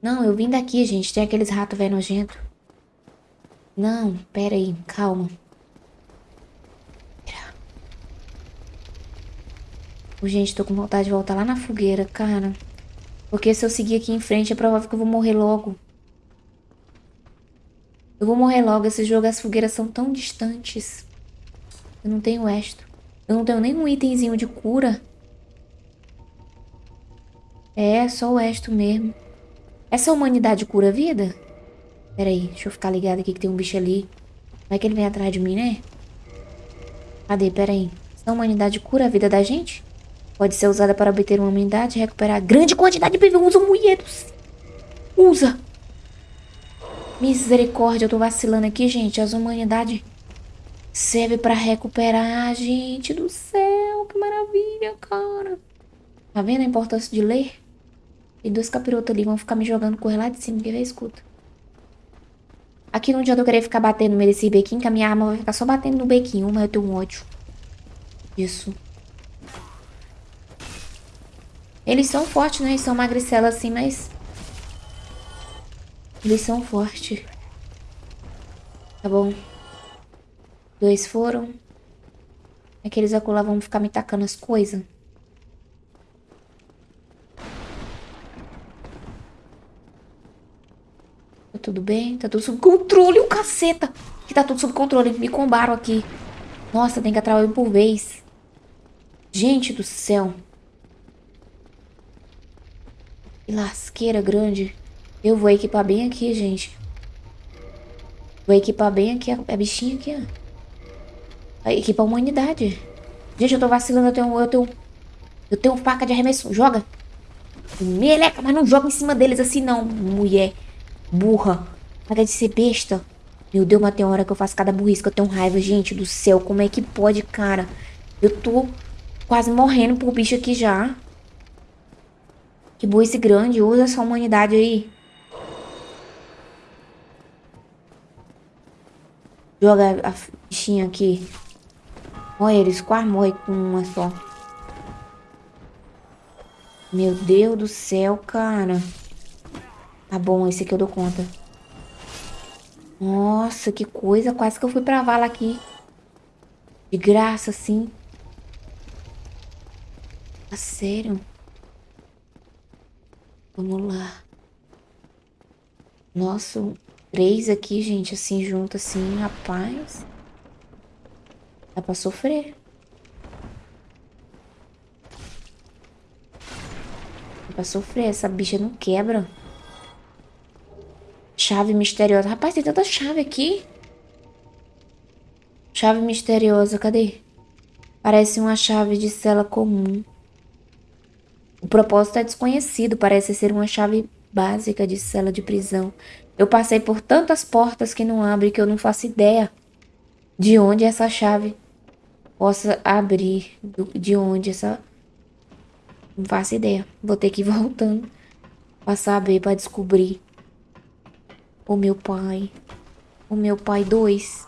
Não, eu vim daqui, gente. Tem aqueles ratos velho nojento. Não, pera aí. Calma. Gente, tô com vontade de voltar lá na fogueira, cara. Porque se eu seguir aqui em frente, é provável que eu vou morrer logo. Eu vou morrer logo. Esse jogo, as fogueiras são tão distantes. Eu não tenho esto. Eu não tenho nenhum itemzinho de cura. É, só o esto mesmo. Essa humanidade cura a vida? Pera aí, deixa eu ficar ligado aqui que tem um bicho ali. Vai que ele vem atrás de mim, né? Cadê? Pera aí. Essa humanidade cura a vida da gente? Pode ser usada para obter uma humanidade e recuperar grande quantidade de PV. Usa mulheres. Usa. Misericórdia, eu tô vacilando aqui, gente. As humanidades serve para recuperar. Gente do céu, que maravilha, cara. Tá vendo a importância de ler? Tem dois capirotos ali, vão ficar me jogando correr lá de cima, quer ver? Escuta. Aqui não adianta eu querer ficar batendo no meio desse bequinho, que a minha arma vai ficar só batendo no bequinho, mas eu tenho um ódio. Isso. Eles são fortes, né? Eles são magricelos assim, mas... Eles são fortes. Tá bom. Dois foram. Aqueles acolá vão ficar me tacando as coisas. tudo bem? Tá tudo sob controle, o caceta! Que tá tudo sob controle, me combaram aqui. Nossa, tem que um por vez. Gente do céu. Que lasqueira grande. Eu vou equipar bem aqui, gente. Vou equipar bem aqui a, a bichinha aqui, ó. Equipa a humanidade. Gente, eu tô vacilando, eu tenho... Eu tenho, eu tenho faca de arremesso. Joga. Meleca, mas não joga em cima deles assim não, mulher. Burra. Para de ser besta. Meu Deus, mas tem hora que eu faço cada burrice eu tenho raiva. Gente do céu, como é que pode, cara? Eu tô quase morrendo por bicho aqui já. Que burrice grande. Usa essa humanidade aí. Joga a bichinha aqui. Olha, eles quase morrem com uma só. Meu Deus do céu, cara. Tá bom, esse aqui eu dou conta. Nossa, que coisa. Quase que eu fui pra vala aqui. De graça, assim. Ah, sério? Vamos lá. Nossa, três aqui, gente, assim, junto, assim, rapaz. Dá pra sofrer. Dá pra sofrer. Essa bicha não quebra. Chave misteriosa. Rapaz, tem tanta chave aqui. Chave misteriosa, cadê? Parece uma chave de cela comum. O propósito é desconhecido, parece ser uma chave básica de cela de prisão. Eu passei por tantas portas que não abrem que eu não faço ideia de onde essa chave possa abrir. De onde essa... Não faço ideia. Vou ter que ir voltando pra saber, pra descobrir. O meu Pai, o meu Pai 2,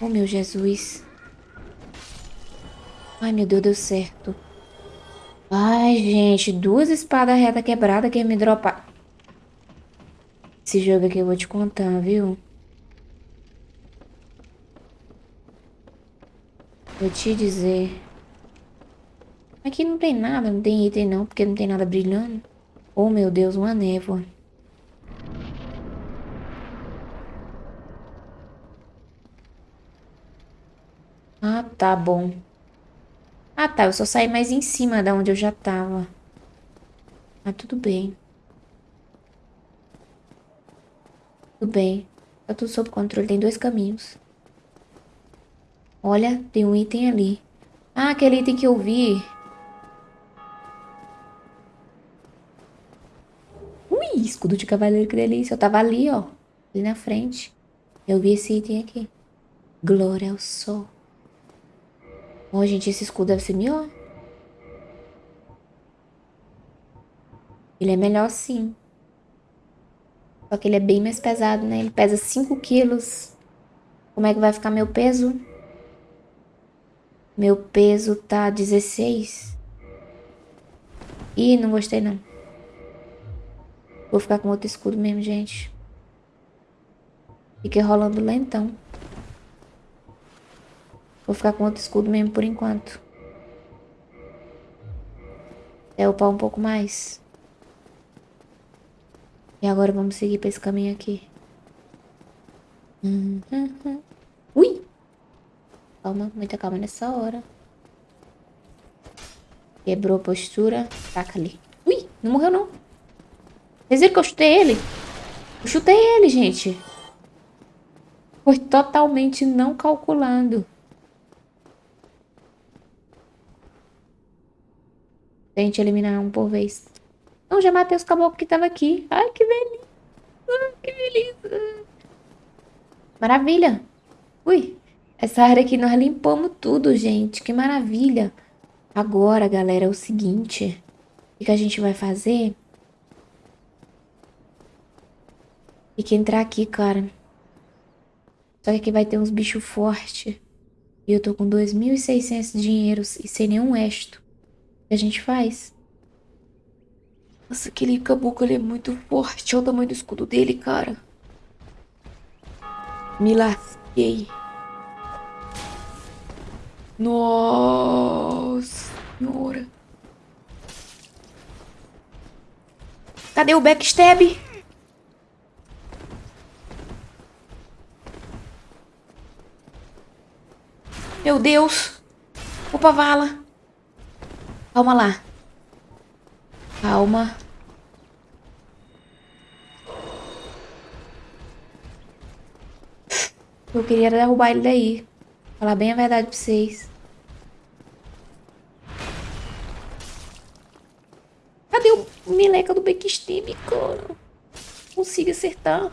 o meu Jesus. Ai, meu Deus, deu certo. Ai, gente, duas espadas reta quebrada que me dropar. Esse jogo aqui eu vou te contar, viu? Vou te dizer. Aqui não tem nada, não tem item não, porque não tem nada brilhando. Oh, meu Deus, uma névoa. Ah, tá bom. Ah, tá. Eu só saí mais em cima da onde eu já tava. Mas tudo bem. Tudo bem. Tá tudo sob controle. Tem dois caminhos. Olha, tem um item ali. Ah, aquele item que eu vi. Ui, escudo de cavaleiro, que delícia. Eu tava ali, ó. Ali na frente. Eu vi esse item aqui. Glória ao sol. Oh, gente, esse escudo deve ser melhor. Ele é melhor sim. Só que ele é bem mais pesado, né? Ele pesa 5 quilos. Como é que vai ficar meu peso? Meu peso tá 16. Ih, não gostei não. Vou ficar com outro escudo mesmo, gente. Fiquei rolando lentão. Vou ficar com outro escudo mesmo por enquanto. É upar um pouco mais. E agora vamos seguir pra esse caminho aqui. Ui! Calma, muita calma nessa hora. Quebrou a postura. Taca ali. Ui, não morreu não. Vocês viram que eu chutei ele? Eu chutei ele, gente. Foi totalmente não calculando. Tente eliminar um por vez. Não, já matei os caboclos que estavam aqui. Ai, que beleza. Ai, que beleza. Maravilha. Ui, essa área aqui nós limpamos tudo, gente. Que maravilha. Agora, galera, é o seguinte. O que a gente vai fazer? Tem que entrar aqui, cara. Só que aqui vai ter uns bichos fortes. E eu tô com 2.600 dinheiros e sem nenhum esto. A gente faz? Nossa, aquele caboclo ele é muito forte. Olha o tamanho do escudo dele, cara. Me lasquei. Nossa senhora. Cadê o backstab? Meu Deus. Opa, vala. Calma lá. Calma. Eu queria derrubar ele daí. Falar bem a verdade pra vocês. Cadê o meleca do backstab, cara? Consigo acertar.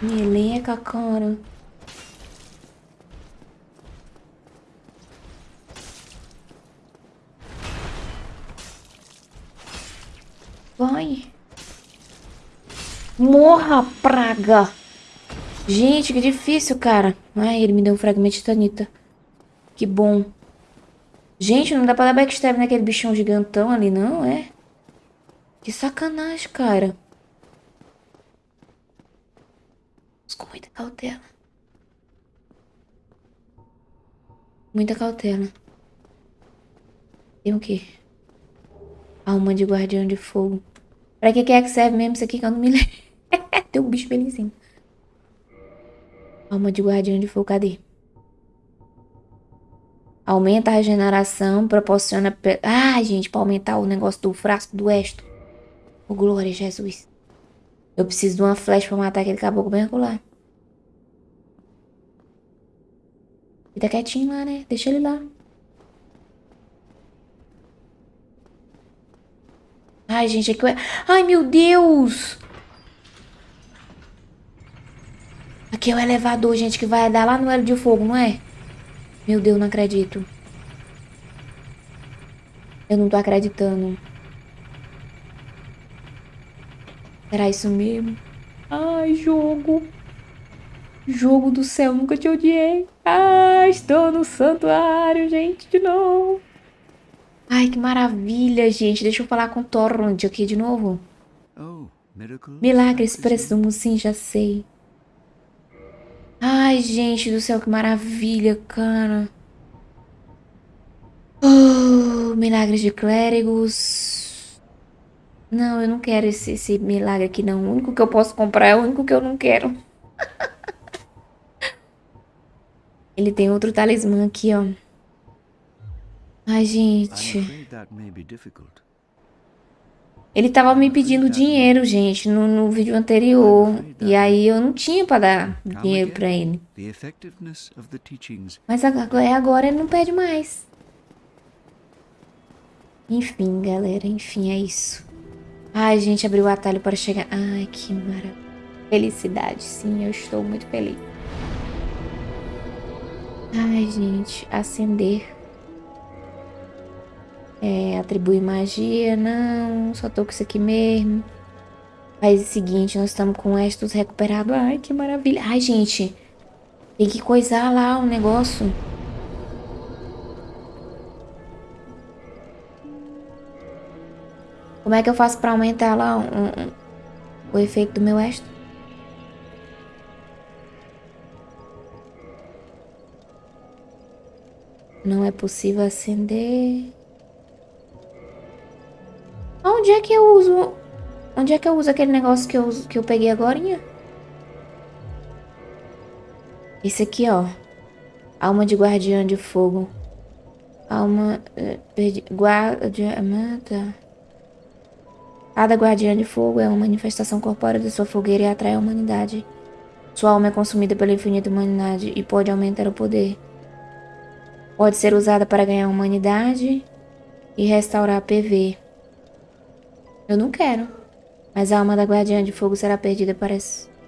Meleca, cara. Vai. Morra, praga. Gente, que difícil, cara. Ai, ele me deu um fragmento de tanita. Que bom. Gente, não dá pra dar backstab naquele bichão gigantão ali, não, é? Que sacanagem, cara. Vamos com muita cautela. Muita cautela. Tem o quê? Alma de guardião de fogo. Pra que, que é que serve mesmo isso aqui que eu não me lembro? Tem um bicho felizinho. Alma de guardião de fogo, cadê? Aumenta a regeneração, proporciona... Ah, gente, pra aumentar o negócio do frasco do Esto. Oh, glória, Jesus. Eu preciso de uma flecha pra matar aquele caboclo bem acolá. Fica quietinho lá, né? Deixa ele lá. Ai, gente, aqui é... Ai, meu Deus! Aqui é o elevador, gente, que vai dar lá no Hélio de Fogo, não é? Meu Deus, não acredito. Eu não tô acreditando. Era isso mesmo? Ai, jogo. Jogo do céu, nunca te odiei. Ah, estou no santuário, gente, de novo. Ai, que maravilha, gente. Deixa eu falar com Torrent aqui de novo. Oh, Milagres, presumo, sim, já sei. Ai, gente do céu, que maravilha, cara. Oh, milagres de clérigos. Não, eu não quero esse, esse milagre aqui, não. O único que eu posso comprar é o único que eu não quero. Ele tem outro talismã aqui, ó. Ai, gente. Ele tava me pedindo dinheiro, gente, no, no vídeo anterior. E aí eu não tinha pra dar dinheiro pra ele. Mas agora, agora ele não pede mais. Enfim, galera, enfim, é isso. Ai, gente, abriu o atalho para chegar. Ai, que maravilha. Felicidade, sim, eu estou muito feliz. Ai, gente, acender. É, atribuir magia, não, só tô com isso aqui mesmo. Faz o seguinte, nós estamos com estos recuperados. Ai, que maravilha. Ai, gente, tem que coisar lá o um negócio. Como é que eu faço para aumentar lá um, um, o efeito do meu extra? Não é possível acender. Onde é que eu uso... Onde é que eu uso aquele negócio que eu, que eu peguei agora? Esse aqui, ó. Alma de guardiã de fogo. Alma... Eh, perdi, guarda... Mata... Cada guardiã de fogo é uma manifestação corpórea de sua fogueira e atrai a humanidade. Sua alma é consumida pela infinita humanidade e pode aumentar o poder. Pode ser usada para ganhar humanidade e restaurar a PV. Eu não quero. Mas a alma da guardiã de fogo será perdida para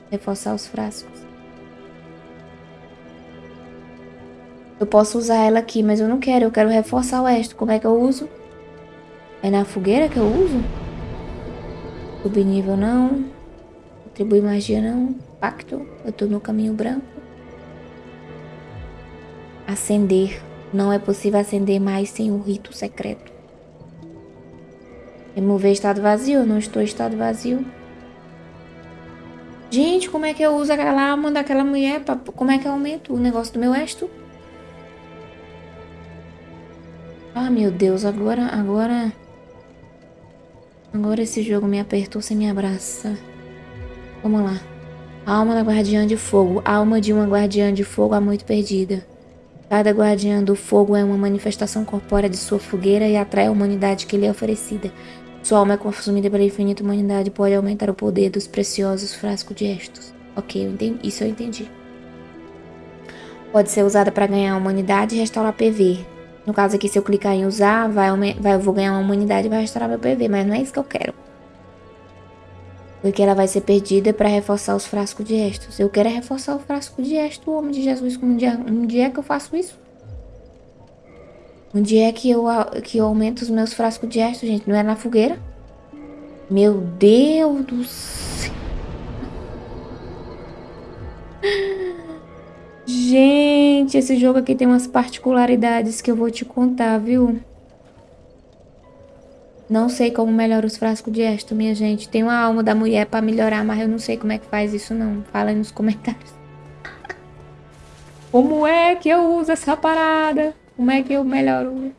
reforçar os frascos. Eu posso usar ela aqui, mas eu não quero. Eu quero reforçar o resto. Como é que eu uso? É na fogueira que eu uso? Subir nível não. Atribuir magia não. Pacto. Eu tô no caminho branco. Acender. Não é possível acender mais sem o rito secreto. Remover estado vazio. Não estou em estado vazio. Gente, como é que eu uso aquela alma daquela mulher? Pra, como é que eu aumento o negócio do meu esto? Ah, meu Deus, agora, agora... Agora esse jogo me apertou sem me abraçar. Vamos lá. Alma da guardiã de fogo. Alma de uma guardiã de fogo há muito perdida. Cada guardiã do fogo é uma manifestação corpórea de sua fogueira e atrai a humanidade que lhe é oferecida. Sua alma é consumida pela infinita humanidade e pode aumentar o poder dos preciosos frascos de Estos. Ok, eu entendi. isso eu entendi. Pode ser usada para ganhar a humanidade e restaurar PV. No caso aqui, se eu clicar em usar, vai, vai, eu vou ganhar uma humanidade e vai restaurar meu PV, mas não é isso que eu quero. Porque ela vai ser perdida para reforçar os frascos de Estos. Eu quero é reforçar o frasco de Estos, homem de Jesus. Um dia, um dia que eu faço isso? Dia é que eu, que eu aumento os meus frascos de Estos, gente. Não é na fogueira? Meu Deus do céu. Gente, esse jogo aqui tem umas particularidades que eu vou te contar, viu? Não sei como melhora os frascos de Esto, minha gente. Tem uma alma da mulher pra melhorar, mas eu não sei como é que faz isso, não. Fala aí nos comentários. como é que eu uso essa parada? Como é que eu melhoro?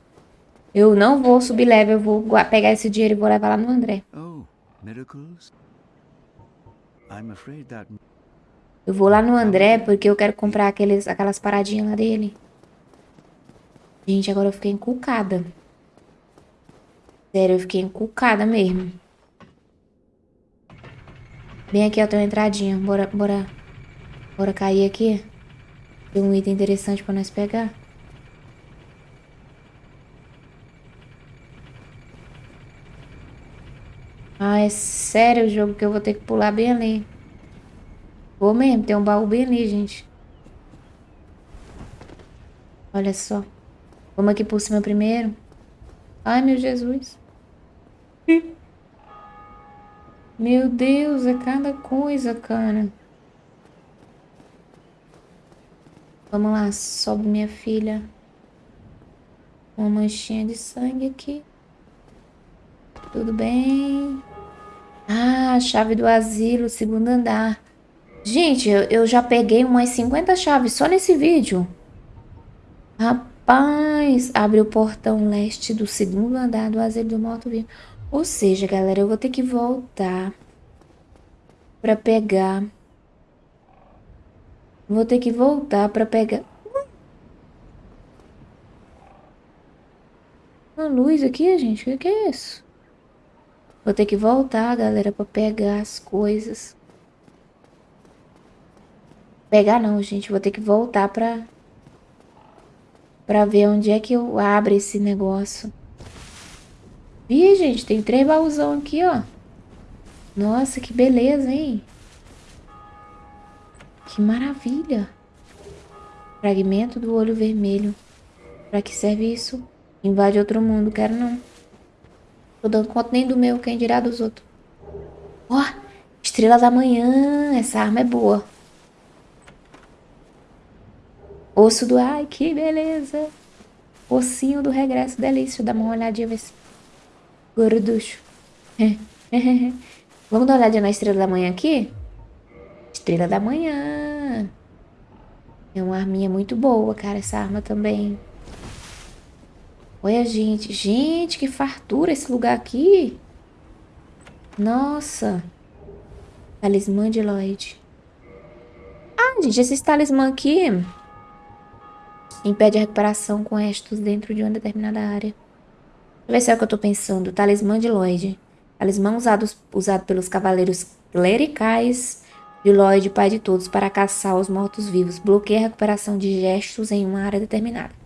Eu não vou subir level, eu vou pegar esse dinheiro e vou levar lá no André. Oh, miracles? I'm afraid that... Eu vou lá no André porque eu quero comprar aqueles, aquelas paradinhas lá dele. Gente, agora eu fiquei encucada. Sério, eu fiquei encucada mesmo. Bem aqui, ó, tem uma entradinha. Bora, bora. Bora cair aqui. Tem um item interessante pra nós pegar. Ah, é sério o jogo que eu vou ter que pular bem ali. Vou mesmo, tem um baú bem ali, gente. Olha só. Vamos aqui por cima primeiro. Ai, meu Jesus. Meu Deus, é cada coisa, cara. Vamos lá, sobe minha filha. Uma manchinha de sangue aqui. Tudo bem? Ah, chave do asilo, segundo andar. Gente, eu, eu já peguei umas 50 chaves só nesse vídeo. Rapaz, abre o portão leste do segundo andar do asilo do morto-vivo. Ou seja, galera, eu vou ter que voltar pra pegar... Vou ter que voltar pra pegar... Uma luz aqui, gente? O que é isso? Vou ter que voltar, galera, pra pegar as coisas. Pegar não, gente. Vou ter que voltar pra... Pra ver onde é que eu abro esse negócio. Ih, gente, tem três baúzão aqui, ó. Nossa, que beleza, hein? Que maravilha. Fragmento do olho vermelho. Pra que serve isso? Invade outro mundo, quero não. Tô dando conta nem do meu, quem dirá dos outros. Ó, oh, estrela da manhã. Essa arma é boa. Osso do... Ai, que beleza. Ossinho do regresso. Delícia. Dá uma olhadinha, ver se... Gorducho. Vamos dar uma olhadinha na estrela da manhã aqui? Estrela da manhã. É uma arminha muito boa, cara, essa arma também. Olha, gente. Gente, que fartura esse lugar aqui. Nossa. Talismã de Lloyd. Ah, gente, esse talismã aqui impede a recuperação com estos dentro de uma determinada área. Deixa eu ver se é o que eu tô pensando. Talismã de Lloyd. Talismã usado, usado pelos cavaleiros clericais de Lloyd, pai de todos, para caçar os mortos-vivos. Bloqueia a recuperação de gestos em uma área determinada.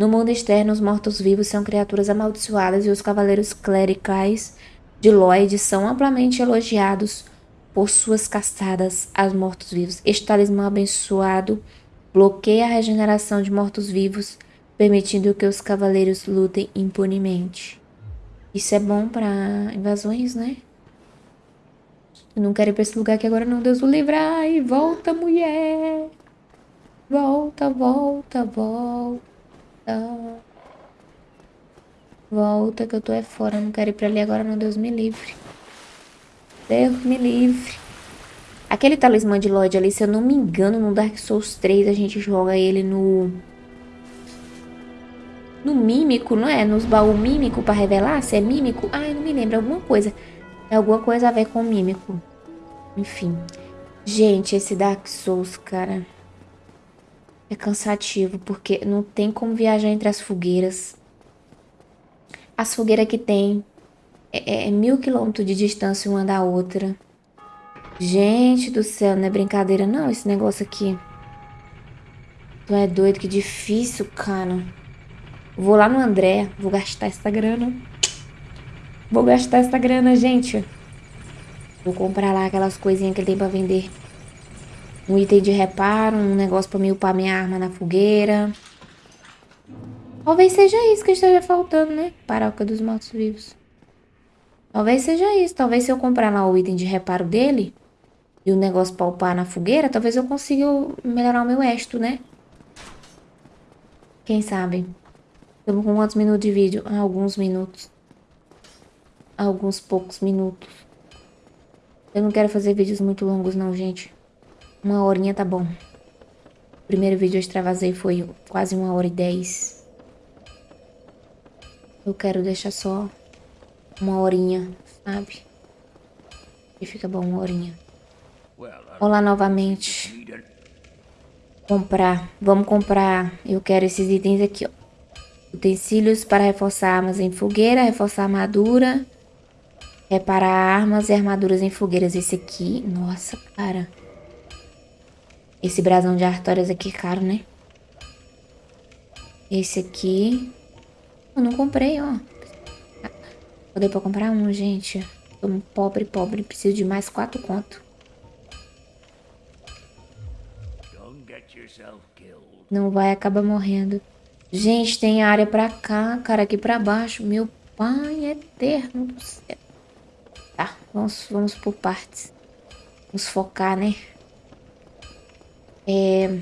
No mundo externo, os mortos-vivos são criaturas amaldiçoadas e os cavaleiros clericais de Lloyd são amplamente elogiados por suas caçadas aos mortos-vivos. Este talismã abençoado bloqueia a regeneração de mortos-vivos, permitindo que os cavaleiros lutem impunemente. Isso é bom para invasões, né? Eu não quero ir pra esse lugar aqui agora não, Deus o livre. Ai, volta, mulher. Volta, volta, volta. Volta que eu tô é fora, eu não quero ir pra ali agora não, Deus me livre. Deus me livre. Aquele talismã de Lloyd ali, se eu não me engano, no Dark Souls 3 a gente joga ele no... No mímico, não é? Nos baús mímico pra revelar se é mímico. Ai, não me lembro, alguma coisa. É alguma coisa a ver com mímico. Enfim. Gente, esse Dark Souls, cara... É cansativo, porque não tem como viajar entre as fogueiras. As fogueiras que tem é, é mil quilômetros de distância uma da outra. Gente do céu, não é brincadeira não esse negócio aqui. Tu é doido, que difícil, cara. Vou lá no André, vou gastar essa grana. Vou gastar essa grana, gente. Vou comprar lá aquelas coisinhas que ele tem pra vender. Um item de reparo, um negócio pra me upar minha arma na fogueira. Talvez seja isso que esteja faltando, né? Paróquia dos mortos-vivos. Talvez seja isso. Talvez se eu comprar lá o item de reparo dele e o negócio pra upar na fogueira, talvez eu consiga melhorar o meu esto, né? Quem sabe? Estamos com quantos minutos de vídeo? Ah, alguns minutos. Alguns poucos minutos. Eu não quero fazer vídeos muito longos não, gente. Uma horinha tá bom. O primeiro vídeo eu extravasei foi quase uma hora e dez. Eu quero deixar só uma horinha, sabe? E fica bom uma horinha. Olá novamente. Comprar. Vamos comprar. Eu quero esses itens aqui, ó. Utensílios para reforçar armas em fogueira, reforçar armadura, reparar armas e armaduras em fogueiras. Esse aqui, nossa, cara. Esse brasão de artórias aqui é caro, né? Esse aqui... Eu não comprei, ó. Vou dar pra comprar um, gente. Tô um pobre, pobre. Preciso de mais quatro conto. Não vai acabar morrendo. Gente, tem área pra cá, cara, aqui pra baixo. Meu pai eterno do céu. Tá, vamos, vamos por partes. Vamos focar, né? É...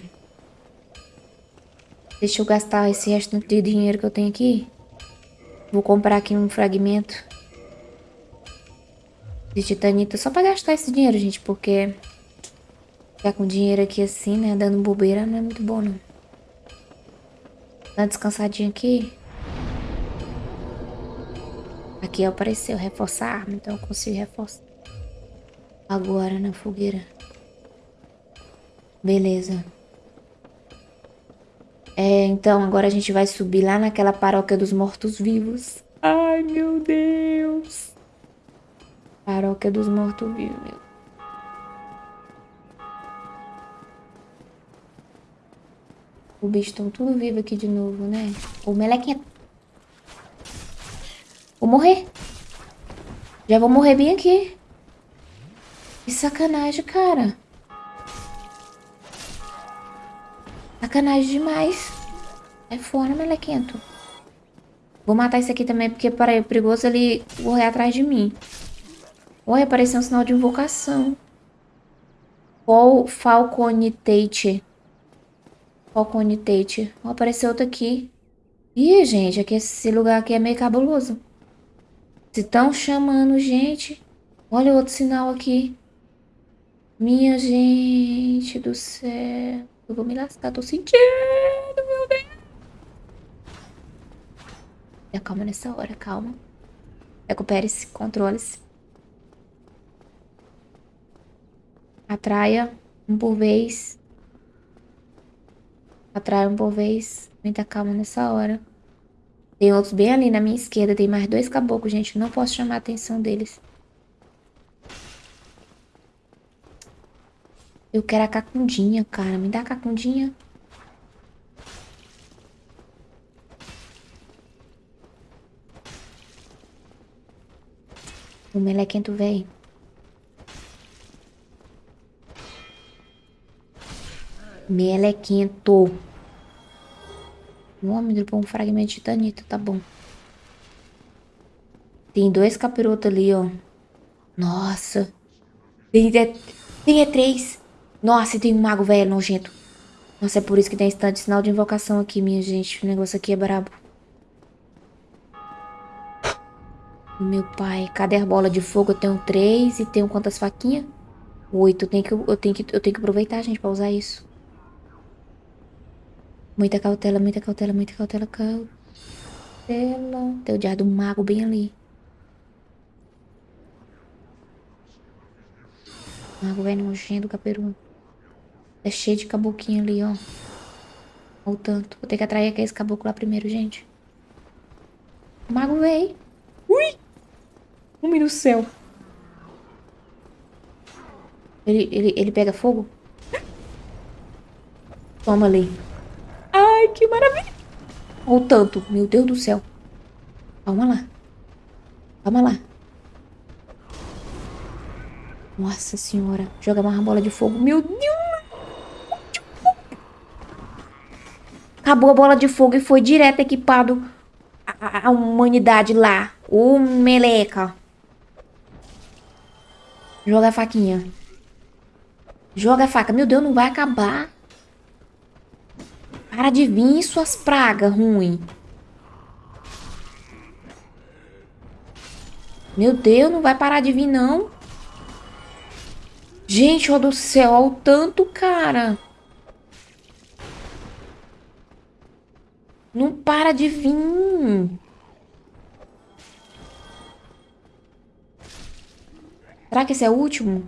Deixa eu gastar esse resto de dinheiro que eu tenho aqui. Vou comprar aqui um fragmento de titanita só pra gastar esse dinheiro, gente, porque ficar com dinheiro aqui assim, né, dando bobeira não é muito bom, não. Dá uma descansadinha aqui. Aqui apareceu reforçar a arma, então eu consigo reforçar. Agora na fogueira. Beleza. É, então agora a gente vai subir lá naquela paróquia dos mortos-vivos. Ai, meu Deus. Paróquia dos mortos-vivos, meu. O bicho estão tudo vivo aqui de novo, né? O melequinha. Vou morrer. Já vou morrer bem aqui. Que sacanagem, cara. Sacanagem demais. É fora, melequento. Vou matar esse aqui também, porque é perigoso ele correr atrás de mim. Olha, apareceu um sinal de invocação. Qual Falconitate? Falconitate. Oh, apareceu outro aqui. Ih, gente, aqui, esse lugar aqui é meio cabuloso. Se estão chamando, gente. Olha outro sinal aqui. Minha gente do céu. Eu vou me lascar, tô sentindo, meu Deus. Calma nessa hora, calma. Recupere-se, controle-se. Atraia um por vez. Atraia um por vez. Muita calma nessa hora. Tem outros bem ali na minha esquerda. Tem mais dois caboclos, gente. Não posso chamar a atenção deles. Eu quero a cacundinha, cara. Me dá a cacundinha. O melequento velho. Melequento. O homem dropou um fragmento de titanito, tá bom. Tem dois capirotos ali, ó. Nossa. Tem, tem é três. Nossa, tem um mago velho nojento. Nossa, é por isso que tem esse sinal de invocação aqui, minha gente. O negócio aqui é brabo. Meu pai, cadê a bola de fogo? Eu tenho três e tenho quantas faquinhas? Oito. Eu tenho que, eu tenho que, eu tenho que aproveitar, gente, pra usar isso. Muita cautela, muita cautela, muita cautela, cautela. Tem o diário do mago bem ali. Mago velho nojento, caperu. É cheio de caboquinho ali, ó. Olha o tanto. Vou ter que atrair aqueles caboclos lá primeiro, gente. O mago veio. Ui! Homem do céu. Ele, ele, ele pega fogo? Toma ali. Ai, que maravilha. Olha o tanto. Meu Deus do céu. Calma lá. Calma lá. Nossa senhora. Joga mais uma bola de fogo. Meu Deus. Acabou a bola de fogo e foi direto equipado a humanidade lá. O meleca. Joga a faquinha. Joga a faca. Meu Deus, não vai acabar. Para de vir suas pragas ruins. Meu Deus, não vai parar de vir, não. Gente, ó do céu, olha o tanto, cara. Não para de vir. Será que esse é o último?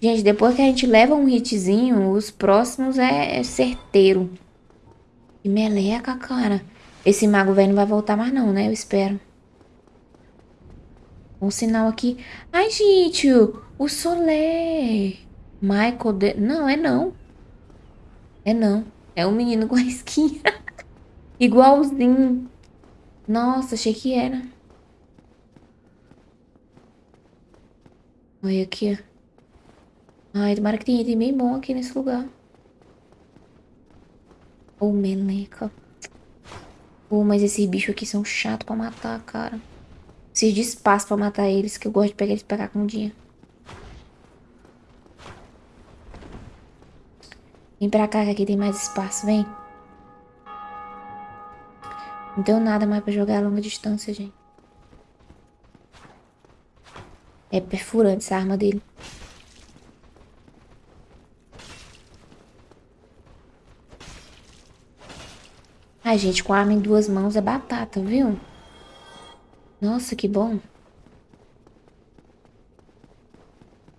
Gente, depois que a gente leva um hitzinho, os próximos é, é certeiro. Que meleca, cara. Esse mago velho não vai voltar mais não, né? Eu espero. Um sinal aqui. Ai, gente, o Solé. Michael de... Não, é não. É não. É um menino com a esquinha. Igualzinho. Nossa, achei que era. Olha aqui, ó. Ai, tomara que tenha item bem bom aqui nesse lugar. Ô, oh, meleca. Pô, oh, mas esses bichos aqui são chatos pra matar, cara. Preciso de espaço pra matar eles, que eu gosto de pegar eles pra cá com o dia. Vem pra cá que aqui tem mais espaço, vem. Não tenho nada mais pra jogar a longa distância, gente. É perfurante essa arma dele. Ai, gente, com arma em duas mãos é batata, viu? Nossa, que bom.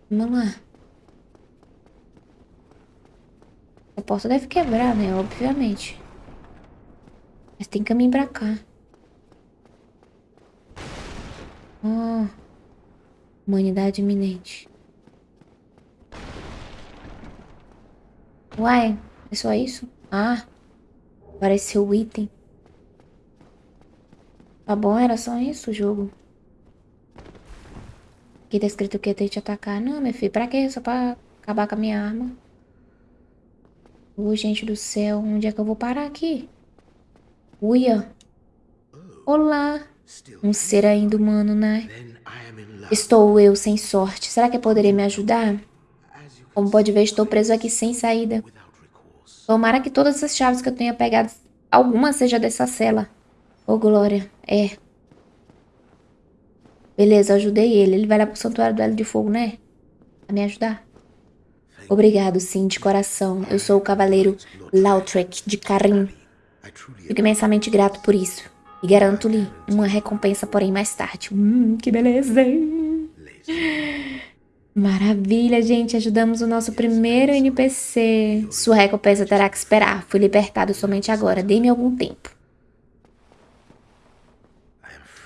Vamos lá. A porta deve quebrar, né? Obviamente. Mas tem caminho pra cá. Oh. Humanidade iminente. Uai, é só isso? Ah, apareceu o item. Tá bom, era só isso o jogo. Aqui tá escrito que eu tenho que te atacar. Não, meu filho, pra quê? Só pra acabar com a minha arma. Ô, gente do céu, onde é que eu vou parar aqui? Uia. Olá. Um ser ainda humano, né? Estou eu sem sorte. Será que poderia me ajudar? Como pode ver, estou preso aqui sem saída. Tomara que todas as chaves que eu tenha pegado, alguma seja dessa cela. Ô, oh, Glória. É. Beleza, ajudei ele. Ele vai lá pro Santuário do Hélio de Fogo, né? Pra me ajudar. Obrigado, sim, de coração. Eu sou o Cavaleiro Lautrec de Karim. Fico imensamente grato por isso. E garanto-lhe uma recompensa, porém, mais tarde. Hum, que beleza? Maravilha, gente. Ajudamos o nosso primeiro NPC. Sua recompensa terá que esperar. Fui libertado somente agora. Dê-me algum tempo.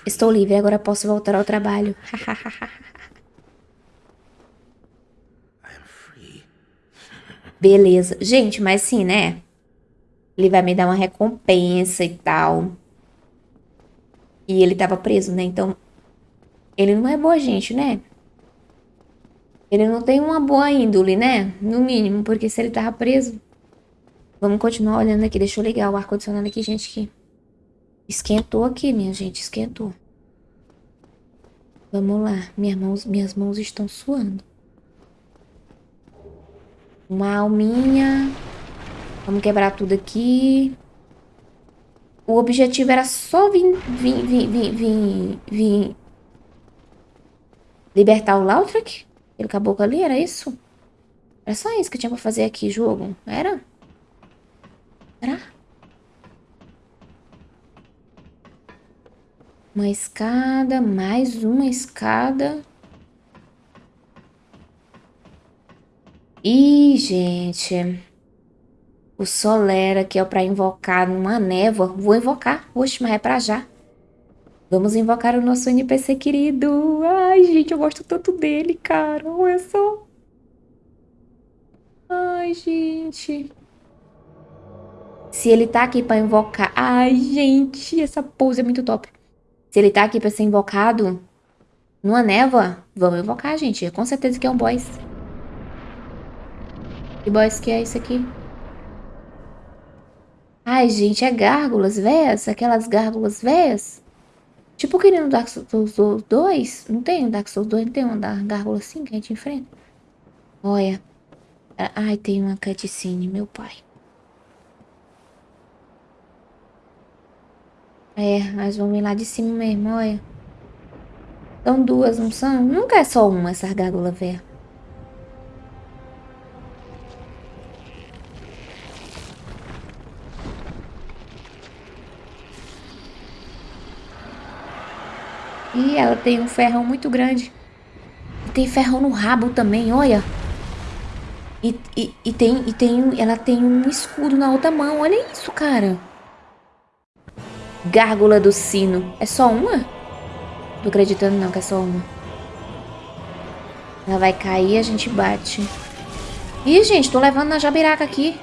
Estou livre, agora posso voltar ao trabalho. Beleza. Gente, mas sim, né? Ele vai me dar uma recompensa e tal. E ele tava preso, né? Então, ele não é boa gente, né? Ele não tem uma boa índole, né? No mínimo, porque se ele tava preso... Vamos continuar olhando aqui. Deixa eu ligar o ar-condicionado aqui, gente, que... Esquentou aqui, minha gente, esquentou. Vamos lá. Minhas mãos, minhas mãos estão suando. Uma alminha. Vamos quebrar tudo aqui. O objetivo era só vir, vir, vir, vir, vir, libertar o Lautrec? Aquele caboclo ali, era isso? Era só isso que tinha pra fazer aqui, jogo? Era? Era? Uma escada, mais uma escada. Ih, gente. O Solera, que é pra invocar numa névoa. Vou invocar. Oxe, mas é pra já. Vamos invocar o nosso NPC querido. Ai, gente, eu gosto tanto dele, cara. Olha só. Ai, gente. Se ele tá aqui pra invocar... Ai, gente, essa pose é muito top. Se ele tá aqui pra ser invocado numa névoa, vamos invocar, gente. Com certeza que é um boss. Que boss que é isso aqui? Ai, gente, é gárgulas véias? Aquelas gárgulas véias? Tipo que nem no Dark Souls 2. Não tem no Dark Souls 2, não tem uma gárgula assim que a gente enfrenta? Olha. Ai, tem uma cutscene, meu pai. É, nós vamos ir lá de cima mesmo, olha. São duas, não são? Nunca é só uma, essa gárgula velha. E ela tem um ferrão muito grande. Tem ferrão no rabo também, olha. E, e, e, tem, e tem, ela tem um escudo na outra mão. Olha isso, cara. Gárgula do sino. É só uma? Tô acreditando não que é só uma. Ela vai cair e a gente bate. Ih, gente, tô levando na jabiraca aqui.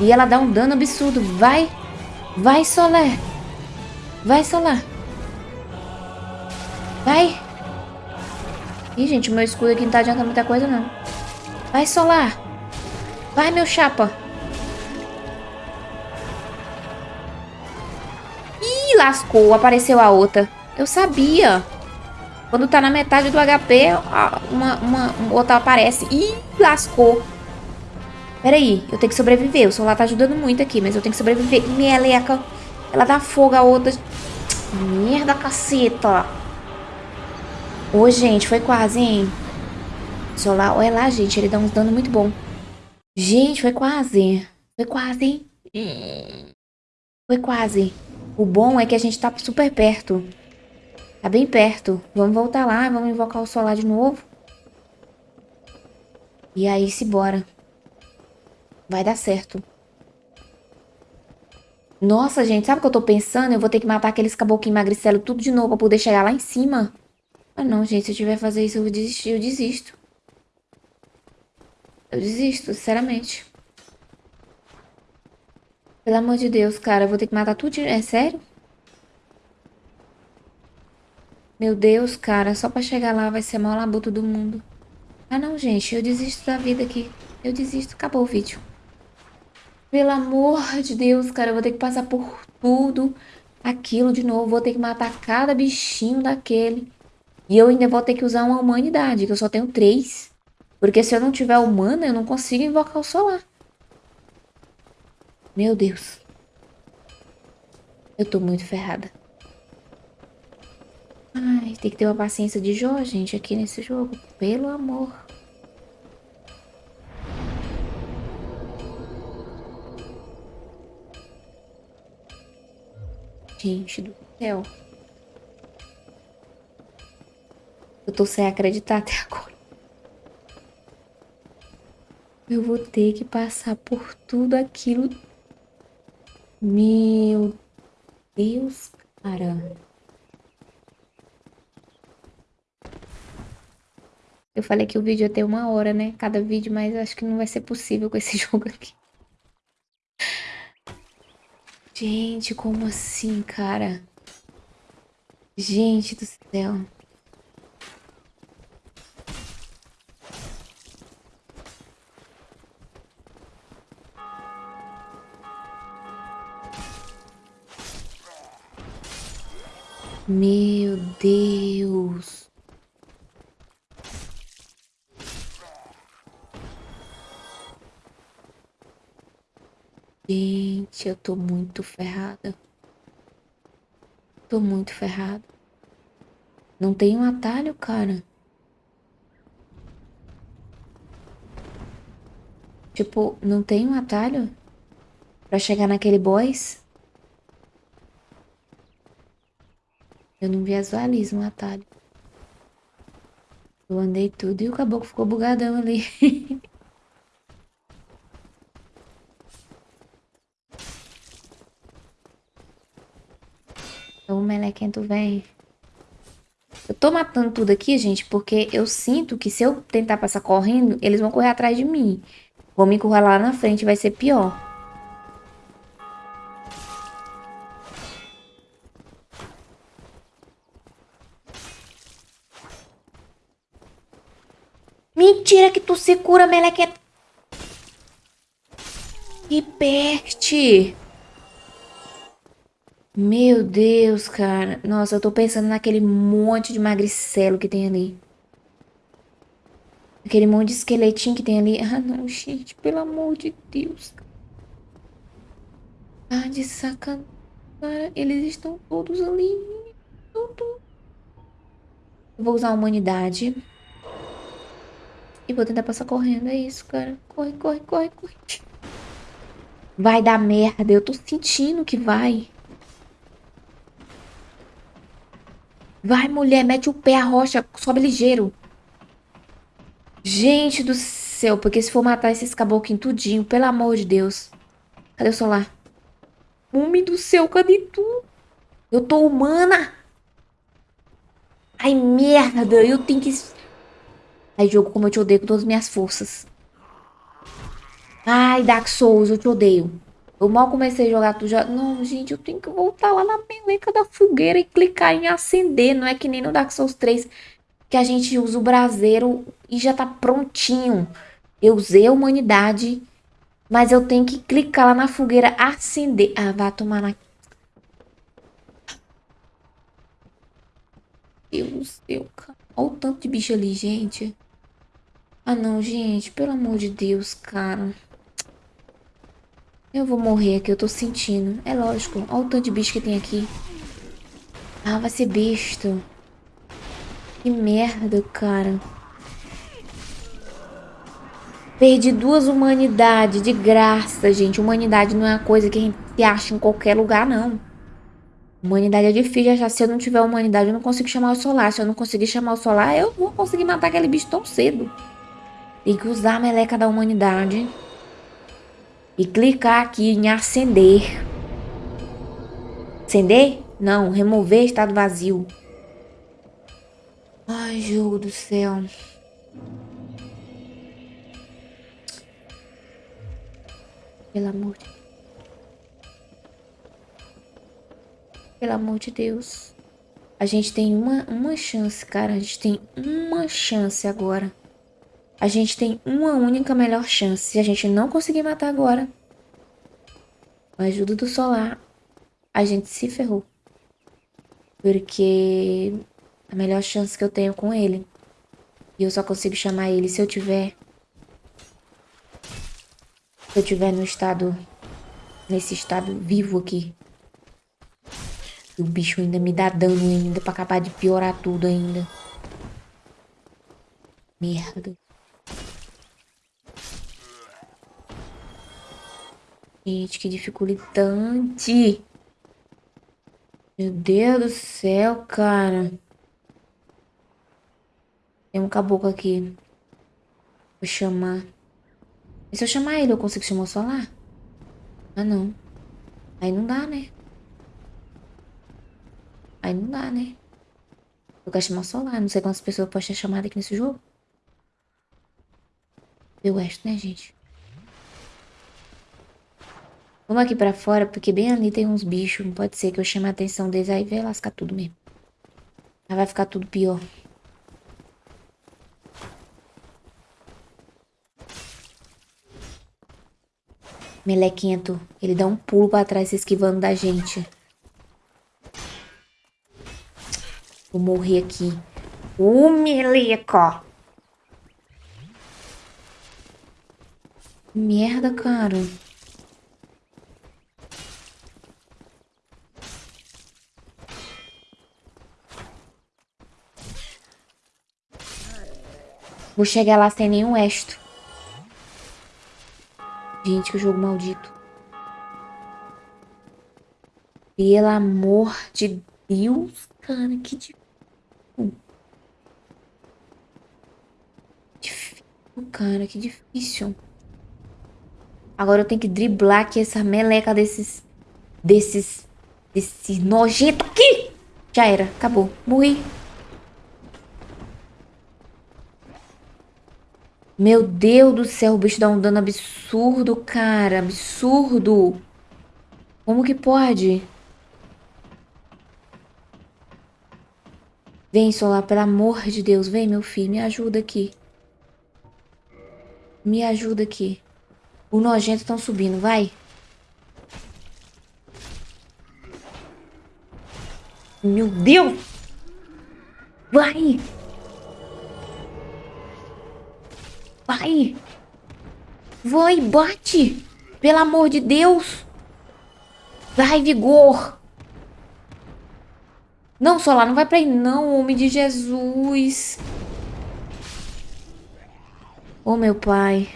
E ela dá um dano absurdo. Vai. Vai, Solé. Vai, Solé. Vai. Ih, gente, meu escudo aqui não tá adiantando muita coisa, não. Vai, Solar. Vai, meu chapa. Ih, lascou. Apareceu a outra. Eu sabia. Quando tá na metade do HP, uma, uma, outra aparece. Ih, lascou. Pera aí, eu tenho que sobreviver. O Solar tá ajudando muito aqui, mas eu tenho que sobreviver. Meleca. Ela dá fogo a outra. Merda, caceta. Ô, gente, foi quase, hein? Solar, olha lá, gente, ele dá uns dano muito bom. Gente, foi quase. Foi quase, hein? Foi quase. O bom é que a gente tá super perto. Tá bem perto. Vamos voltar lá, vamos invocar o solar de novo. E aí, se bora. Vai dar certo. Nossa, gente, sabe o que eu tô pensando? Eu vou ter que matar aqueles caboclinhos magricelo tudo de novo pra poder chegar lá em cima. Ah, não, gente. Se eu tiver que fazer isso, eu vou desistir. Eu desisto. Eu desisto, sinceramente. Pelo amor de Deus, cara. Eu vou ter que matar tudo. É sério? Meu Deus, cara. Só pra chegar lá vai ser mal labuto do mundo. Ah, não, gente. Eu desisto da vida aqui. Eu desisto. Acabou o vídeo. Pelo amor de Deus, cara, eu vou ter que passar por tudo aquilo de novo. Vou ter que matar cada bichinho daquele. E eu ainda vou ter que usar uma humanidade, que eu só tenho três. Porque se eu não tiver humana, eu não consigo invocar o solar. Meu Deus. Eu tô muito ferrada. Ai, tem que ter uma paciência de Jó, gente, aqui nesse jogo. Pelo amor. Gente do céu. Eu tô sem acreditar até agora. Eu vou ter que passar por tudo aquilo. Meu Deus, cara. Eu falei que o vídeo ia ter uma hora, né? Cada vídeo, mas acho que não vai ser possível com esse jogo aqui. Gente, como assim, cara? Gente do céu. Meu Deus. Gente, eu tô muito ferrada. Tô muito ferrada. Não tem um atalho, cara. Tipo, não tem um atalho pra chegar naquele boss? Eu não visualizo um atalho. Eu andei tudo e o caboclo ficou bugadão ali. O melequento vem. Eu tô matando tudo aqui, gente, porque eu sinto que se eu tentar passar correndo, eles vão correr atrás de mim. Vou me encurralar lá na frente, vai ser pior. Mentira que tu se cura, melequento. Que peste. Meu Deus, cara. Nossa, eu tô pensando naquele monte de magricelo que tem ali. Aquele monte de esqueletinho que tem ali. Ah, não, gente. Pelo amor de Deus. Ah, de sacanagem. Cara, eles estão todos ali. Tudo. Eu vou usar a humanidade. E vou tentar passar correndo. É isso, cara. Corre, corre, corre, corre. Vai dar merda. Eu tô sentindo que vai. Vai, mulher, mete o pé a rocha, sobe ligeiro. Gente do céu, porque se for matar esses caboclinhos tudinho, pelo amor de Deus. Cadê o solar? Homem do céu, cadê tu? Eu tô humana. Ai, merda, eu tenho que... Ai, jogo, como eu te odeio com todas as minhas forças. Ai, Dark Souls, eu te odeio. Eu mal comecei a jogar, tu já... Não, gente, eu tenho que voltar lá na meleca da fogueira e clicar em acender. Não é que nem no Dark Souls 3, que a gente usa o braseiro e já tá prontinho. Eu usei a humanidade, mas eu tenho que clicar lá na fogueira, acender. Ah, vai tomar na... Deus cara. Olha o tanto de bicho ali, gente. Ah, não, gente. Pelo amor de Deus, cara. Eu vou morrer aqui, eu tô sentindo. É lógico. Olha o tanto de bicho que tem aqui. Ah, vai ser besta. Que merda, cara. Perdi duas humanidades de graça, gente. Humanidade não é uma coisa que a gente acha em qualquer lugar, não. Humanidade é difícil achar. Se eu não tiver humanidade, eu não consigo chamar o solar. Se eu não conseguir chamar o solar, eu vou conseguir matar aquele bicho tão cedo. Tem que usar a meleca da humanidade. E clicar aqui em acender. Acender? Não, remover estado vazio. Ai, jogo do céu. Pelo amor de Pelo amor de Deus. A gente tem uma, uma chance, cara. A gente tem uma chance agora. A gente tem uma única melhor chance. Se a gente não conseguir matar agora, com a ajuda do solar, a gente se ferrou. Porque a melhor chance que eu tenho com ele. E eu só consigo chamar ele se eu tiver se eu tiver no estado, nesse estado vivo aqui. E o bicho ainda me dá dano ainda pra acabar de piorar tudo ainda. Merda. Gente, que dificultante. Meu Deus do céu, cara. Tem um caboclo aqui. Vou chamar. E se eu chamar ele, eu consigo chamar o solar? Ah, não. Aí não dá, né? Aí não dá, né? Eu quero chamar o solar. Não sei quantas pessoas podem ter chamado aqui nesse jogo. Eu gosto, né, gente? Vamos aqui pra fora, porque bem ali tem uns bichos. Não pode ser que eu chame a atenção deles, aí vai lascar tudo mesmo. Aí vai ficar tudo pior. Melequento, ele dá um pulo pra trás se esquivando da gente. Vou morrer aqui. Ô, meleco! Merda, cara. Vou chegar lá sem nenhum esto. Gente, que jogo maldito. Pelo amor de Deus, cara, que difícil. Difícil, cara, que difícil. Agora eu tenho que driblar aqui essa meleca desses... Desses... Desses nojento aqui. Já era, acabou. Morri. Meu Deus do céu, o bicho dá um dano absurdo, cara. Absurdo. Como que pode? Vem, Solar, pelo amor de Deus. Vem, meu filho, me ajuda aqui. Me ajuda aqui. O nojento estão subindo, vai. Meu Deus! Vai! Vai! Vai, bate! Pelo amor de Deus! Vai, vigor! Não, Solar, não vai pra aí não, homem de Jesus! Oh, meu pai!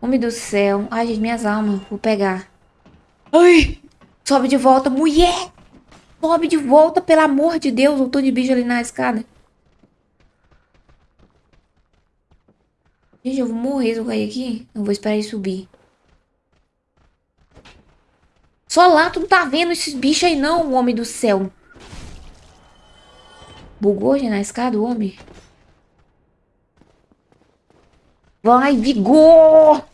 Homem do céu! Ai, gente, minhas almas, vou pegar. Ai! Sobe de volta, mulher! Sobe de volta, pelo amor de Deus! Eu tô de bicho ali na escada. Gente, eu vou morrer se eu cair aqui. Eu vou esperar ele subir. Só lá tu não tá vendo esses bichos aí não, homem do céu. Bugou já na escada o homem? Vai, vigor!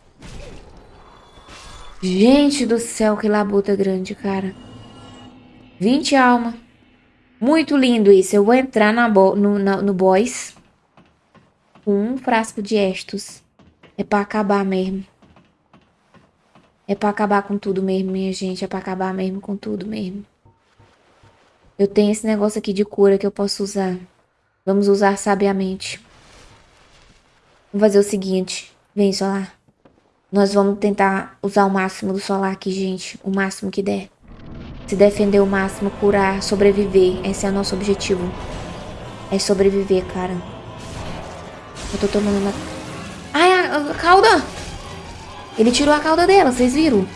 Gente do céu, que labuta grande, cara. 20 alma. Muito lindo isso. Eu vou entrar na no, na, no boss com um frasco de estos. É pra acabar mesmo. É pra acabar com tudo mesmo, minha gente. É pra acabar mesmo com tudo mesmo. Eu tenho esse negócio aqui de cura que eu posso usar. Vamos usar sabiamente. Vamos fazer o seguinte. Vem, solar. Nós vamos tentar usar o máximo do solar aqui, gente. O máximo que der. Se defender o máximo, curar, sobreviver. Esse é o nosso objetivo. É sobreviver, cara. Eu tô tomando uma... Ai, a, a cauda! Ele tirou a cauda dela, vocês viram?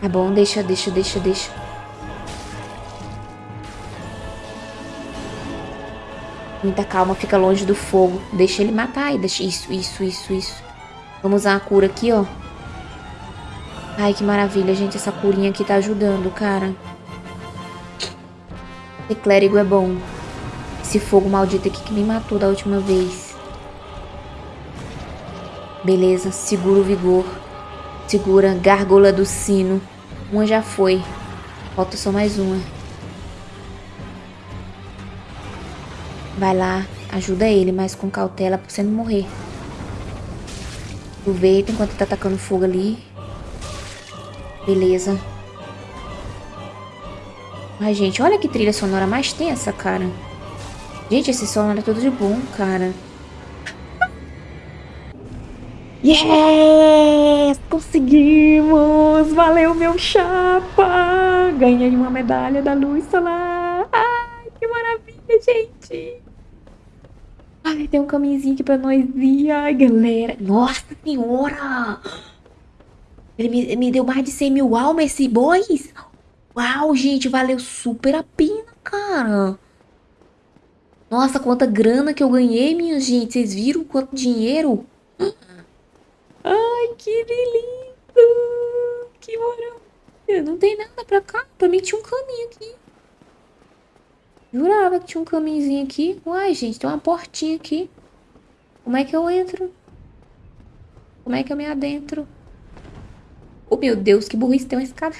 Tá bom, deixa, deixa, deixa, deixa. Muita calma, fica longe do fogo. Deixa ele matar aí. Deixa... Isso, isso, isso, isso. Vamos usar a cura aqui, ó. Ai, que maravilha, gente. Essa curinha aqui tá ajudando, cara. Ser clérigo é bom. Esse fogo maldito aqui que me matou da última vez. Beleza, segura o vigor. Segura, gárgula do sino. Uma já foi. Falta só mais uma. Vai lá, ajuda ele, mas com cautela pra você não morrer. Aproveita enquanto tá atacando fogo ali. Beleza. Ai, gente, olha que trilha sonora mais tensa, cara. Gente, esse som é tudo de bom, cara. Yes! Conseguimos! Valeu, meu chapa! Ganhei uma medalha da luz solar! Ai, que maravilha, gente! Ai, tem um caminhozinho aqui pra nós ir. Ai, galera. Nossa senhora! Ele me, me deu mais de 100 mil almas, esse boys. Uau, gente, valeu super a pena, cara. Nossa, quanta grana que eu ganhei, minha gente. Vocês viram quanto dinheiro? Ai, que lindo! Que maravilha! Não tem nada pra cá. Pra mim tinha um caminho aqui. Jurava que tinha um caminhozinho aqui. Uai, gente, tem uma portinha aqui. Como é que eu entro? Como é que eu me adentro? Oh, meu Deus, que burrice, tem uma escada.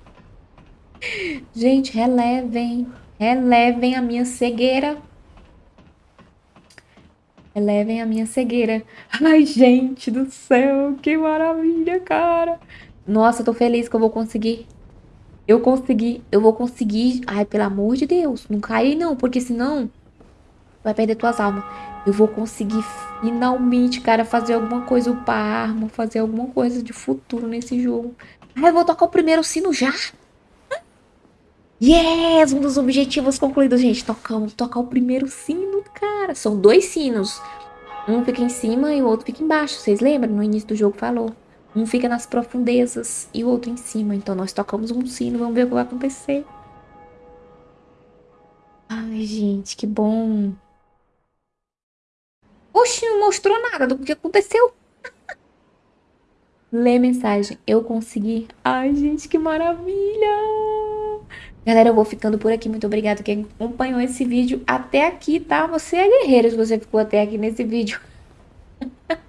gente, relevem. Relevem a minha cegueira. Relevem a minha cegueira. Ai, gente do céu, que maravilha, cara. Nossa, tô feliz que eu vou conseguir. Eu consegui, eu vou conseguir. Ai, pelo amor de Deus, não cai não, porque senão vai perder tuas almas. Eu vou conseguir finalmente, cara, fazer alguma coisa para arma, fazer alguma coisa de futuro nesse jogo. Ai, eu vou tocar o primeiro sino já? Yes! Um dos objetivos concluídos, gente. Tocamos, tocar o primeiro sino, cara. São dois sinos. Um fica em cima e o outro fica embaixo. Vocês lembram? No início do jogo falou. Um fica nas profundezas e o outro em cima. Então nós tocamos um sino, vamos ver o que vai acontecer. Ai, gente, que bom. Oxi, não mostrou nada do que aconteceu. Lê mensagem. Eu consegui. Ai, gente, que maravilha. Galera, eu vou ficando por aqui. Muito obrigada quem acompanhou esse vídeo até aqui, tá? Você é guerreiro se você ficou até aqui nesse vídeo.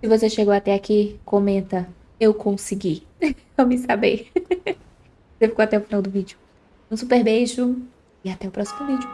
Se você chegou até aqui, comenta. Eu consegui. Vamos saber. Você ficou até o final do vídeo. Um super beijo e até o próximo vídeo.